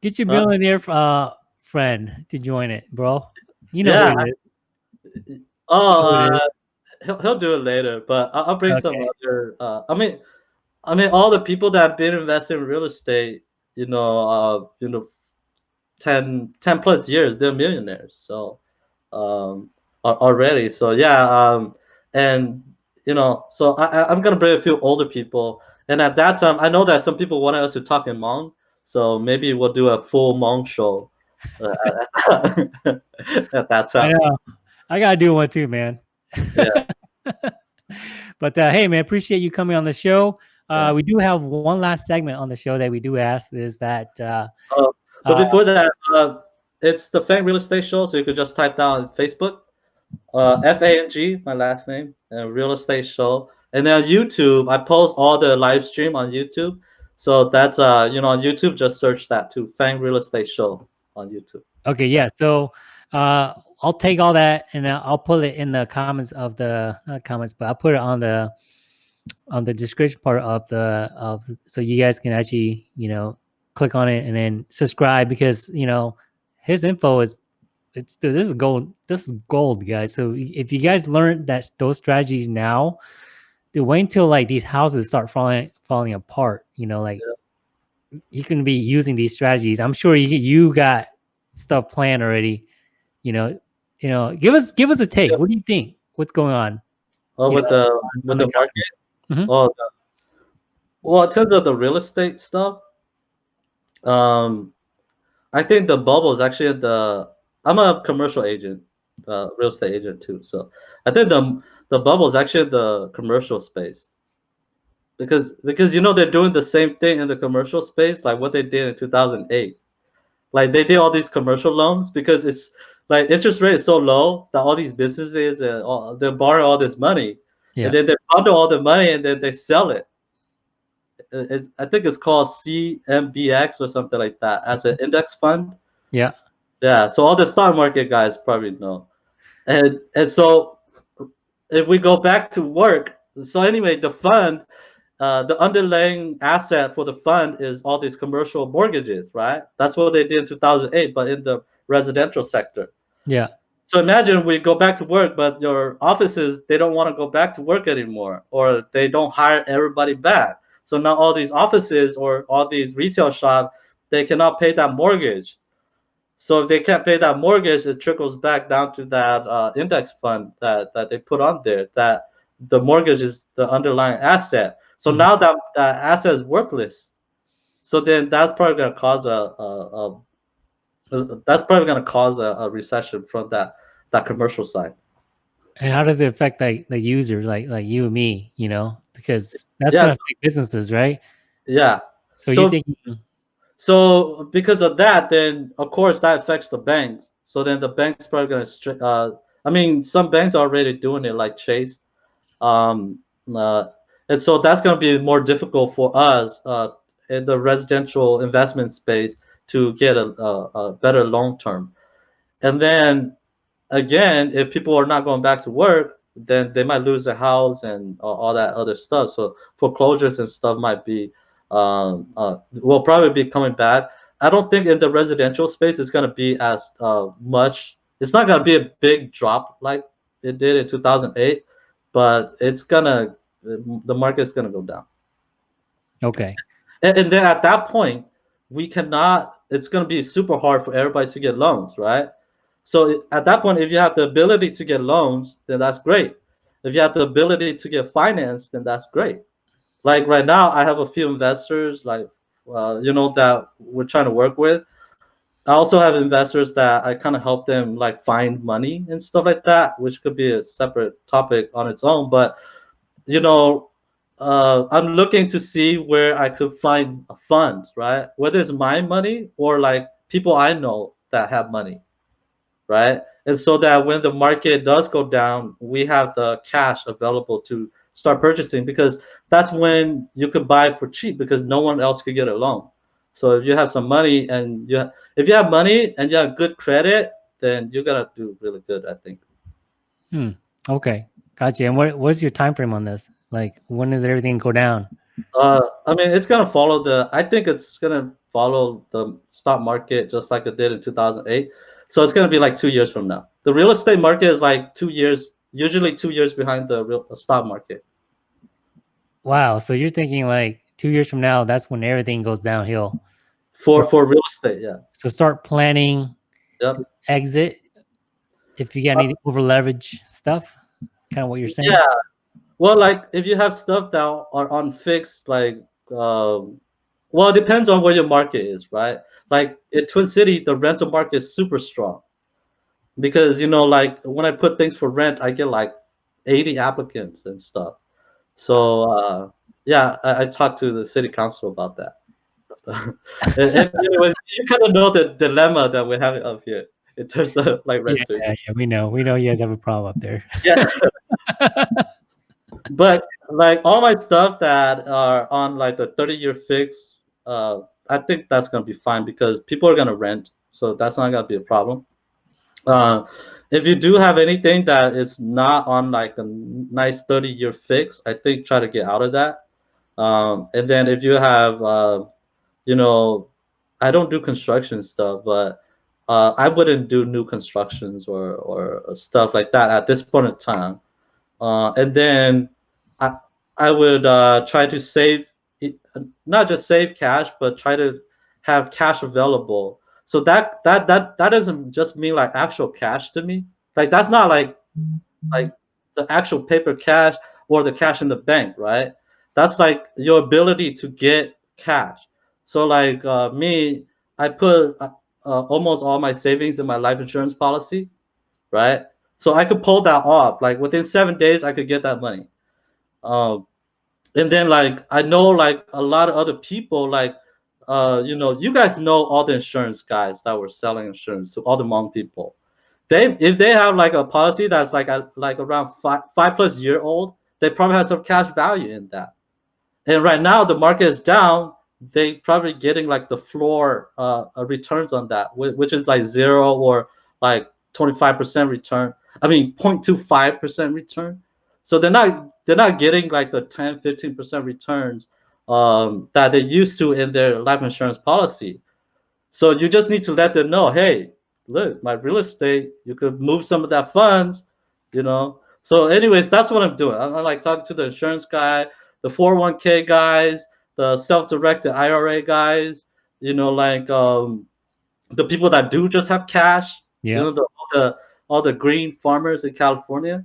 get millionaire uh, friend to join it, bro. You know yeah. Oh, uh, he'll he'll do it later, but I'll, I'll bring okay. some other. Uh, I mean, I mean, all the people that have been investing in real estate, you know, uh, you know, 10, 10 plus years, they're millionaires. So um, already, so yeah, um, and you know, so I, I'm gonna bring a few older people, and at that time, I know that some people wanted us to talk in Hmong, so maybe we'll do a full Hmong show uh, at that time. I, I gotta do one too, man. Yeah. but uh, hey, man, appreciate you coming on the show. Uh, yeah. We do have one last segment on the show that we do ask is that uh, oh, but uh, before that, uh, it's the Fang Real Estate Show, so you could just type down Facebook, uh, F A N G, my last name, and Real Estate Show. And then on YouTube, I post all the live stream on YouTube. So that's uh, you know, on YouTube, just search that Tu Fang Real Estate Show on YouTube. Okay, yeah. So uh, I'll take all that and I'll put it in the comments of the not comments, but I'll put it on the on the description part of the of so you guys can actually you know click on it and then subscribe because you know his info is it's this is gold this is gold guys so if you guys learn that those strategies now dude, wait until like these houses start falling falling apart you know like yeah. You can be using these strategies i'm sure you you got stuff planned already you know you know give us give us a take what do you think what's going on oh with know, the with the market mm -hmm. oh the, well in terms of the real estate stuff um, I think the bubble is actually the. I'm a commercial agent, uh, real estate agent too. So I think the the bubble is actually the commercial space. Because because you know they're doing the same thing in the commercial space like what they did in 2008. Like they did all these commercial loans because it's like interest rate is so low that all these businesses and all, they're borrowing all this money, yeah. and then they bundle all the money and then they sell it it's, I think it's called CMBX or something like that as an index fund. Yeah. Yeah. So all the stock market guys probably know. And and so if we go back to work, so anyway, the fund, uh, the underlying asset for the fund is all these commercial mortgages, right? That's what they did in 2008, but in the residential sector. Yeah. So imagine we go back to work, but your offices they don't want to go back to work anymore, or they don't hire everybody back. So now all these offices or all these retail shops, they cannot pay that mortgage. So if they can't pay that mortgage, it trickles back down to that uh, index fund that, that they put on there. That the mortgage is the underlying asset. So mm-hmm. now that that asset is worthless. So then that's probably going to cause a, a, a, that's probably going to cause a, a recession from that that commercial side. And how does it affect like the user, like like you and me, you know? Because that's yeah. gonna affect businesses, right? Yeah. So, so you think so because of that, then of course that affects the banks. So then the banks probably gonna uh I mean some banks are already doing it like Chase. Um uh, and so that's gonna be more difficult for us uh in the residential investment space to get a, a, a better long term. And then again, if people are not going back to work, then they might lose their house and uh, all that other stuff. So foreclosures and stuff might be um, uh, will probably be coming back. I don't think in the residential space it's going to be as uh, much. It's not going to be a big drop like it did in 2008, but it's gonna the market's gonna go down. Okay. And, and then at that point, we cannot. It's going to be super hard for everybody to get loans, right? So at that point, if you have the ability to get loans, then that's great. If you have the ability to get finance, then that's great. Like right now, I have a few investors, like uh, you know, that we're trying to work with. I also have investors that I kind of help them like find money and stuff like that, which could be a separate topic on its own. But you know, uh, I'm looking to see where I could find funds, right? Whether it's my money or like people I know that have money right? And so that when the market does go down, we have the cash available to start purchasing because that's when you could buy for cheap because no one else could get a loan. So if you have some money and you have, if you have money and you have good credit, then you're gonna do really good, I think. Hmm. Okay. Gotcha. And what what's your time frame on this? Like when does everything go down? Uh I mean it's gonna follow the I think it's gonna follow the stock market just like it did in 2008 so it's going to be like two years from now. The real estate market is like two years, usually two years behind the real stock market. Wow. So you're thinking like two years from now, that's when everything goes downhill. For so, for real estate, yeah. So start planning yep. exit if you got any uh, over leverage stuff, kind of what you're saying. Yeah. Well, like if you have stuff that are on fixed, like um, well, it depends on where your market is, right? like in Twin City, the rental market is super strong because you know, like when I put things for rent, I get like 80 applicants and stuff. So uh, yeah, I, I talked to the city council about that. and, and anyways, you kind of know the dilemma that we're having up here in terms of like renters. Yeah, yeah, we know. We know you guys have a problem up there. yeah. but like all my stuff that are on like the 30 year fix, uh, I think that's to be fine because people are to rent, so that's not to be a problem. Uh, if you do have anything that is not on like a nice 30 year fix, I think try to get out of that. Um, and then if you have, uh, you know, I don't do construction stuff, but uh, I wouldn't do new constructions or, or stuff like that at this point in time. Uh, and then I, I would uh, try to save not just save cash, but try to have cash available. So that that that that doesn't just mean like actual cash to me. Like that's not like like the actual paper cash or the cash in the bank, right? That's like your ability to get cash. So like uh, me, I put uh, almost all my savings in my life insurance policy, right? So I could pull that off. Like within seven days, I could get that money. Um, and then like I know like a lot of other people like uh you know you guys know all the insurance guys that were selling insurance to all the Hmong people. They if they have like a policy that's like a, like around five five plus year old, they probably have some cash value in that. And right now the market is down. They probably getting like the floor uh, returns on that, which is like zero or like 25% return. I mean 0.25% return. So they're not they're not getting like the 10, 15% returns um, that they used to in their life insurance policy. So you just need to let them know, hey, look, my real estate, you could move some of that funds, you know. So, anyways, that's what I'm doing. I'm, I'm like talking to the insurance guy, the 401k guys, the self-directed IRA guys, you know, like um, the people that do just have cash, Yeah. you know, the, the all the green farmers in California,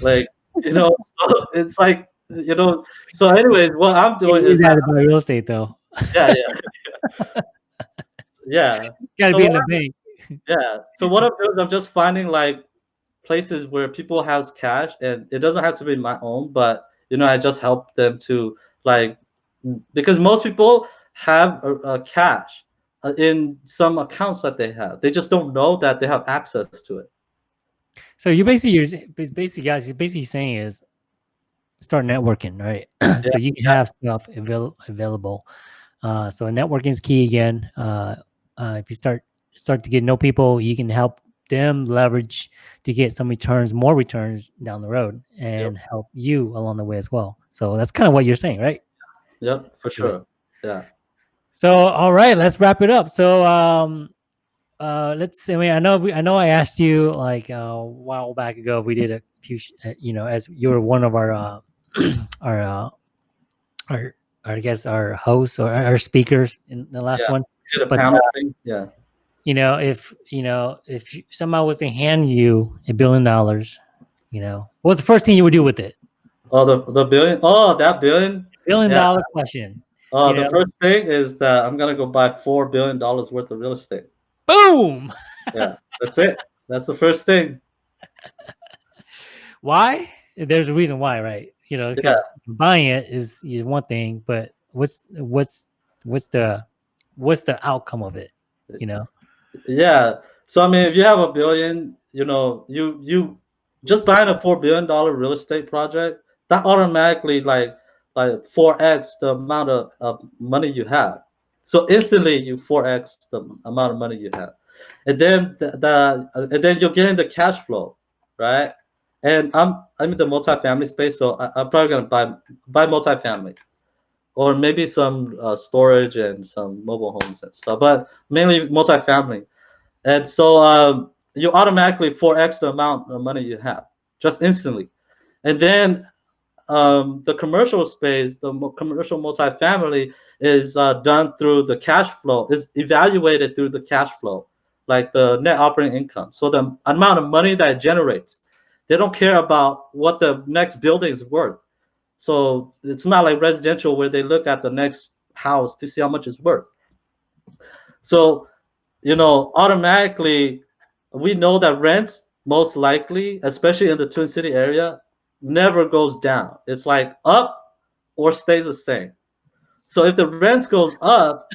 like you know, so it's like you know. So, anyways, what I'm doing is that about real estate though. yeah, yeah, yeah, Got to So be in what the bank. yeah. So what I'm doing is I'm just finding like places where people have cash, and it doesn't have to be my own, but you know, I just help them to like because most people have a, a cash uh, in some accounts that they have. They just don't know that they have access to it. So you basically, you're basically, guys, you're basically saying is start networking, right? so you can have stuff avail- available. Uh, so networking is key again. Uh, uh, if you start start to get to know people, you can help them leverage to get some returns, more returns down the road, and help you along the way as well. So that's kind of what you're saying, right? Yep, for sure. Yeah. So all right, let's wrap it up. So um uh let's I mean I know we, I know I asked you like uh, a while back ago if we did a few sh- uh, you know as you were one of our uh our uh our, I guess our hosts or our speakers in the last Yeah. one But, panel thing. Yeah. you know if you know if someone was to hand you a billion dollars you know what's the first thing you would do with it Oh, the the billion. Oh, that billion. billion Yeah. dollar question Oh, the know? first thing is that I'm gonna go buy four billion dollars worth of real estate. Boom Yeah, that's it. That's the first thing. why there's a reason why right you know because buying it is is one thing but what's what's what's the what's the outcome of it you know Yeah. So I mean, if you have a billion, you know, you you just buying a four billion dollar real estate project, that automatically like like four x the amount of, of money you have. So instantly you four x the amount of money you have, and then the, the and then you're getting the cash flow, right? And I'm I'm in the multifamily space, so I, I'm probably gonna buy buy multifamily, or maybe some uh, storage and some mobile homes and stuff, but mainly multifamily. And so um, you automatically 4x the amount of money you have just instantly. And then um, the commercial space, the commercial multifamily is uh, done through the cash flow, is evaluated through the cash flow, like the net operating income. So the amount of money that it generates. They don't care about what the next building is worth. So it's not like residential where they look at the next house to see how much it's worth. So you know, automatically we know that rent most likely, especially in the Twin City area, never goes down. It's like up or stays the same. So if the rent goes up,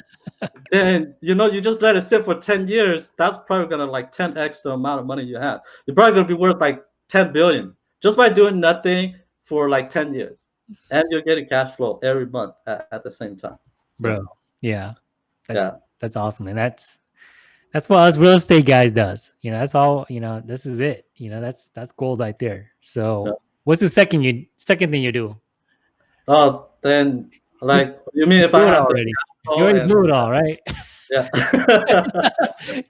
then you know you just let it sit for 10 years, that's probably gonna like 10x the amount of money you have. You're probably gonna be worth like 10 billion just by doing nothing for like 10 years. And you're getting cash flow every month at, at the same time. So, bro yeah that's Yeah. that's awesome and that's that's what us real estate guys does you know that's all you know this is it you know that's that's gold right there so Yeah. what's the second you second thing you do Oh, then like you mean if I have already you already flow it all right yeah.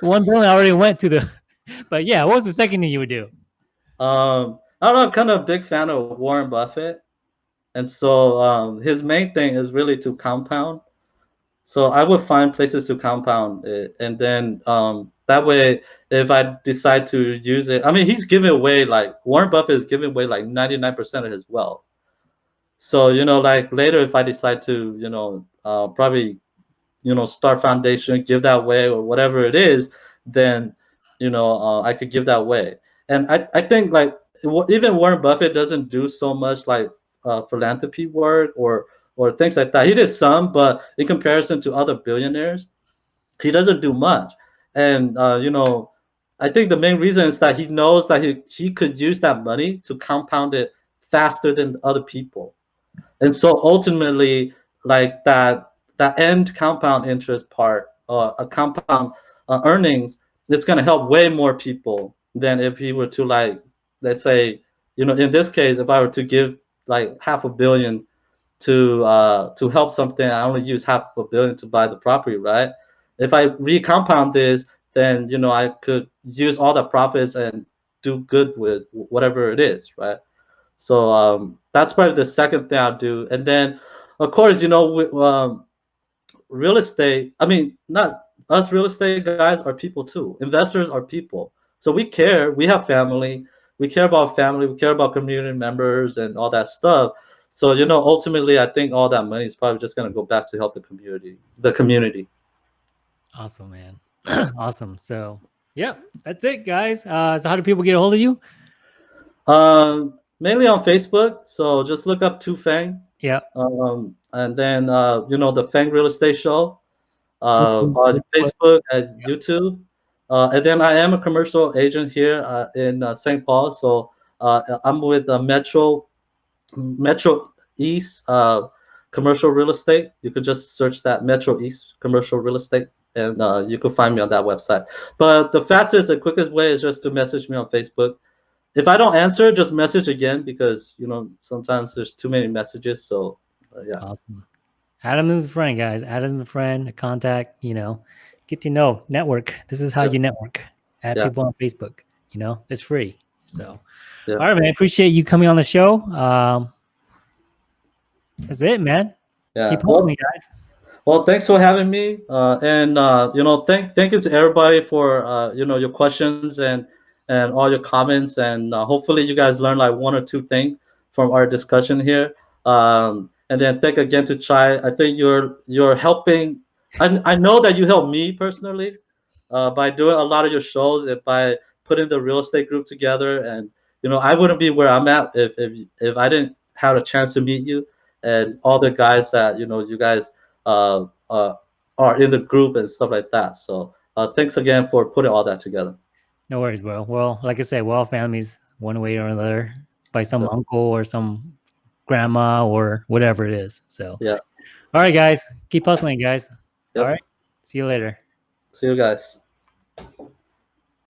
one billion already went to the but yeah what was the second thing you would do um, I don't know. I'm kind of a big fan of Warren Buffett, and so um, his main thing is really to compound. So I would find places to compound it, and then um, that way, if I decide to use it, I mean, he's giving away like Warren Buffett is giving away like 99% of his wealth. So you know, like later, if I decide to, you know, uh, probably, you know, start foundation, give that way or whatever it is, then, you know, uh, I could give that way. And I, I think like even Warren Buffett doesn't do so much like uh, philanthropy work or or things like that. He did some, but in comparison to other billionaires, he doesn't do much. And uh, you know, I think the main reason is that he knows that he, he could use that money to compound it faster than other people. And so ultimately, like that that end compound interest part, uh, a compound uh, earnings, it's gonna help way more people than if he were to like, let's say, you know, in this case, if I were to give like half a billion to uh, to help something, I only use half a billion to buy the property, right? If I recompound this, then you know I could use all the profits and do good with whatever it is, right? So um, that's probably the second thing I'll do, and then of course you know we, um, real estate, I mean, not us real estate guys are people too. Investors are people. So we care. We have family. We care about family. We care about community members and all that stuff. So you know, ultimately, I think all that money is probably just going to go back to help the community. The community. Awesome, man. awesome. So yeah, that's it, guys. Uh, so how do people get a hold of you? Um, mainly on Facebook. So just look up Tu Fang. Yeah. Um, and then uh, you know the Fang Real Estate Show uh, on Facebook and YouTube. Uh, and then I am a commercial agent here uh, in uh, St. Paul. So uh, I'm with uh, Metro Metro East uh, Commercial Real Estate. You could just search that Metro East Commercial Real Estate, and uh, you can find me on that website. But the fastest and quickest way is just to message me on Facebook. If I don't answer, just message again because you know sometimes there's too many messages. So uh, yeah. Awesome. Adam is a friend, guys. Adam's a friend, a contact, you know, get to know, network. This is how Yeah. you network. Add Yeah. people on Facebook, you know, it's free. So, Yeah. all right, man. I appreciate you coming on the show. Um, that's it, man. Yeah. Keep Well, guys. Well, thanks for having me, uh, and uh, you know, thank thank you to everybody for uh, you know your questions and and all your comments, and uh, hopefully you guys learned like one or two things from our discussion here. Um, and then thank again to Chai. I think you're you're helping. I I know that you helped me personally uh, by doing a lot of your shows and by putting the real estate group together. And you know, I wouldn't be where I'm at if if if I didn't have a chance to meet you and all the guys that you know you guys uh, uh, are in the group and stuff like that. So uh, thanks again for putting all that together. No worries, bro. Well, like I said, we're all families one way or another by some Yeah. uncle or some grandma or whatever it is. So, Yeah. All right, guys. Keep hustling, guys. Yep. All right. See you later. See you guys.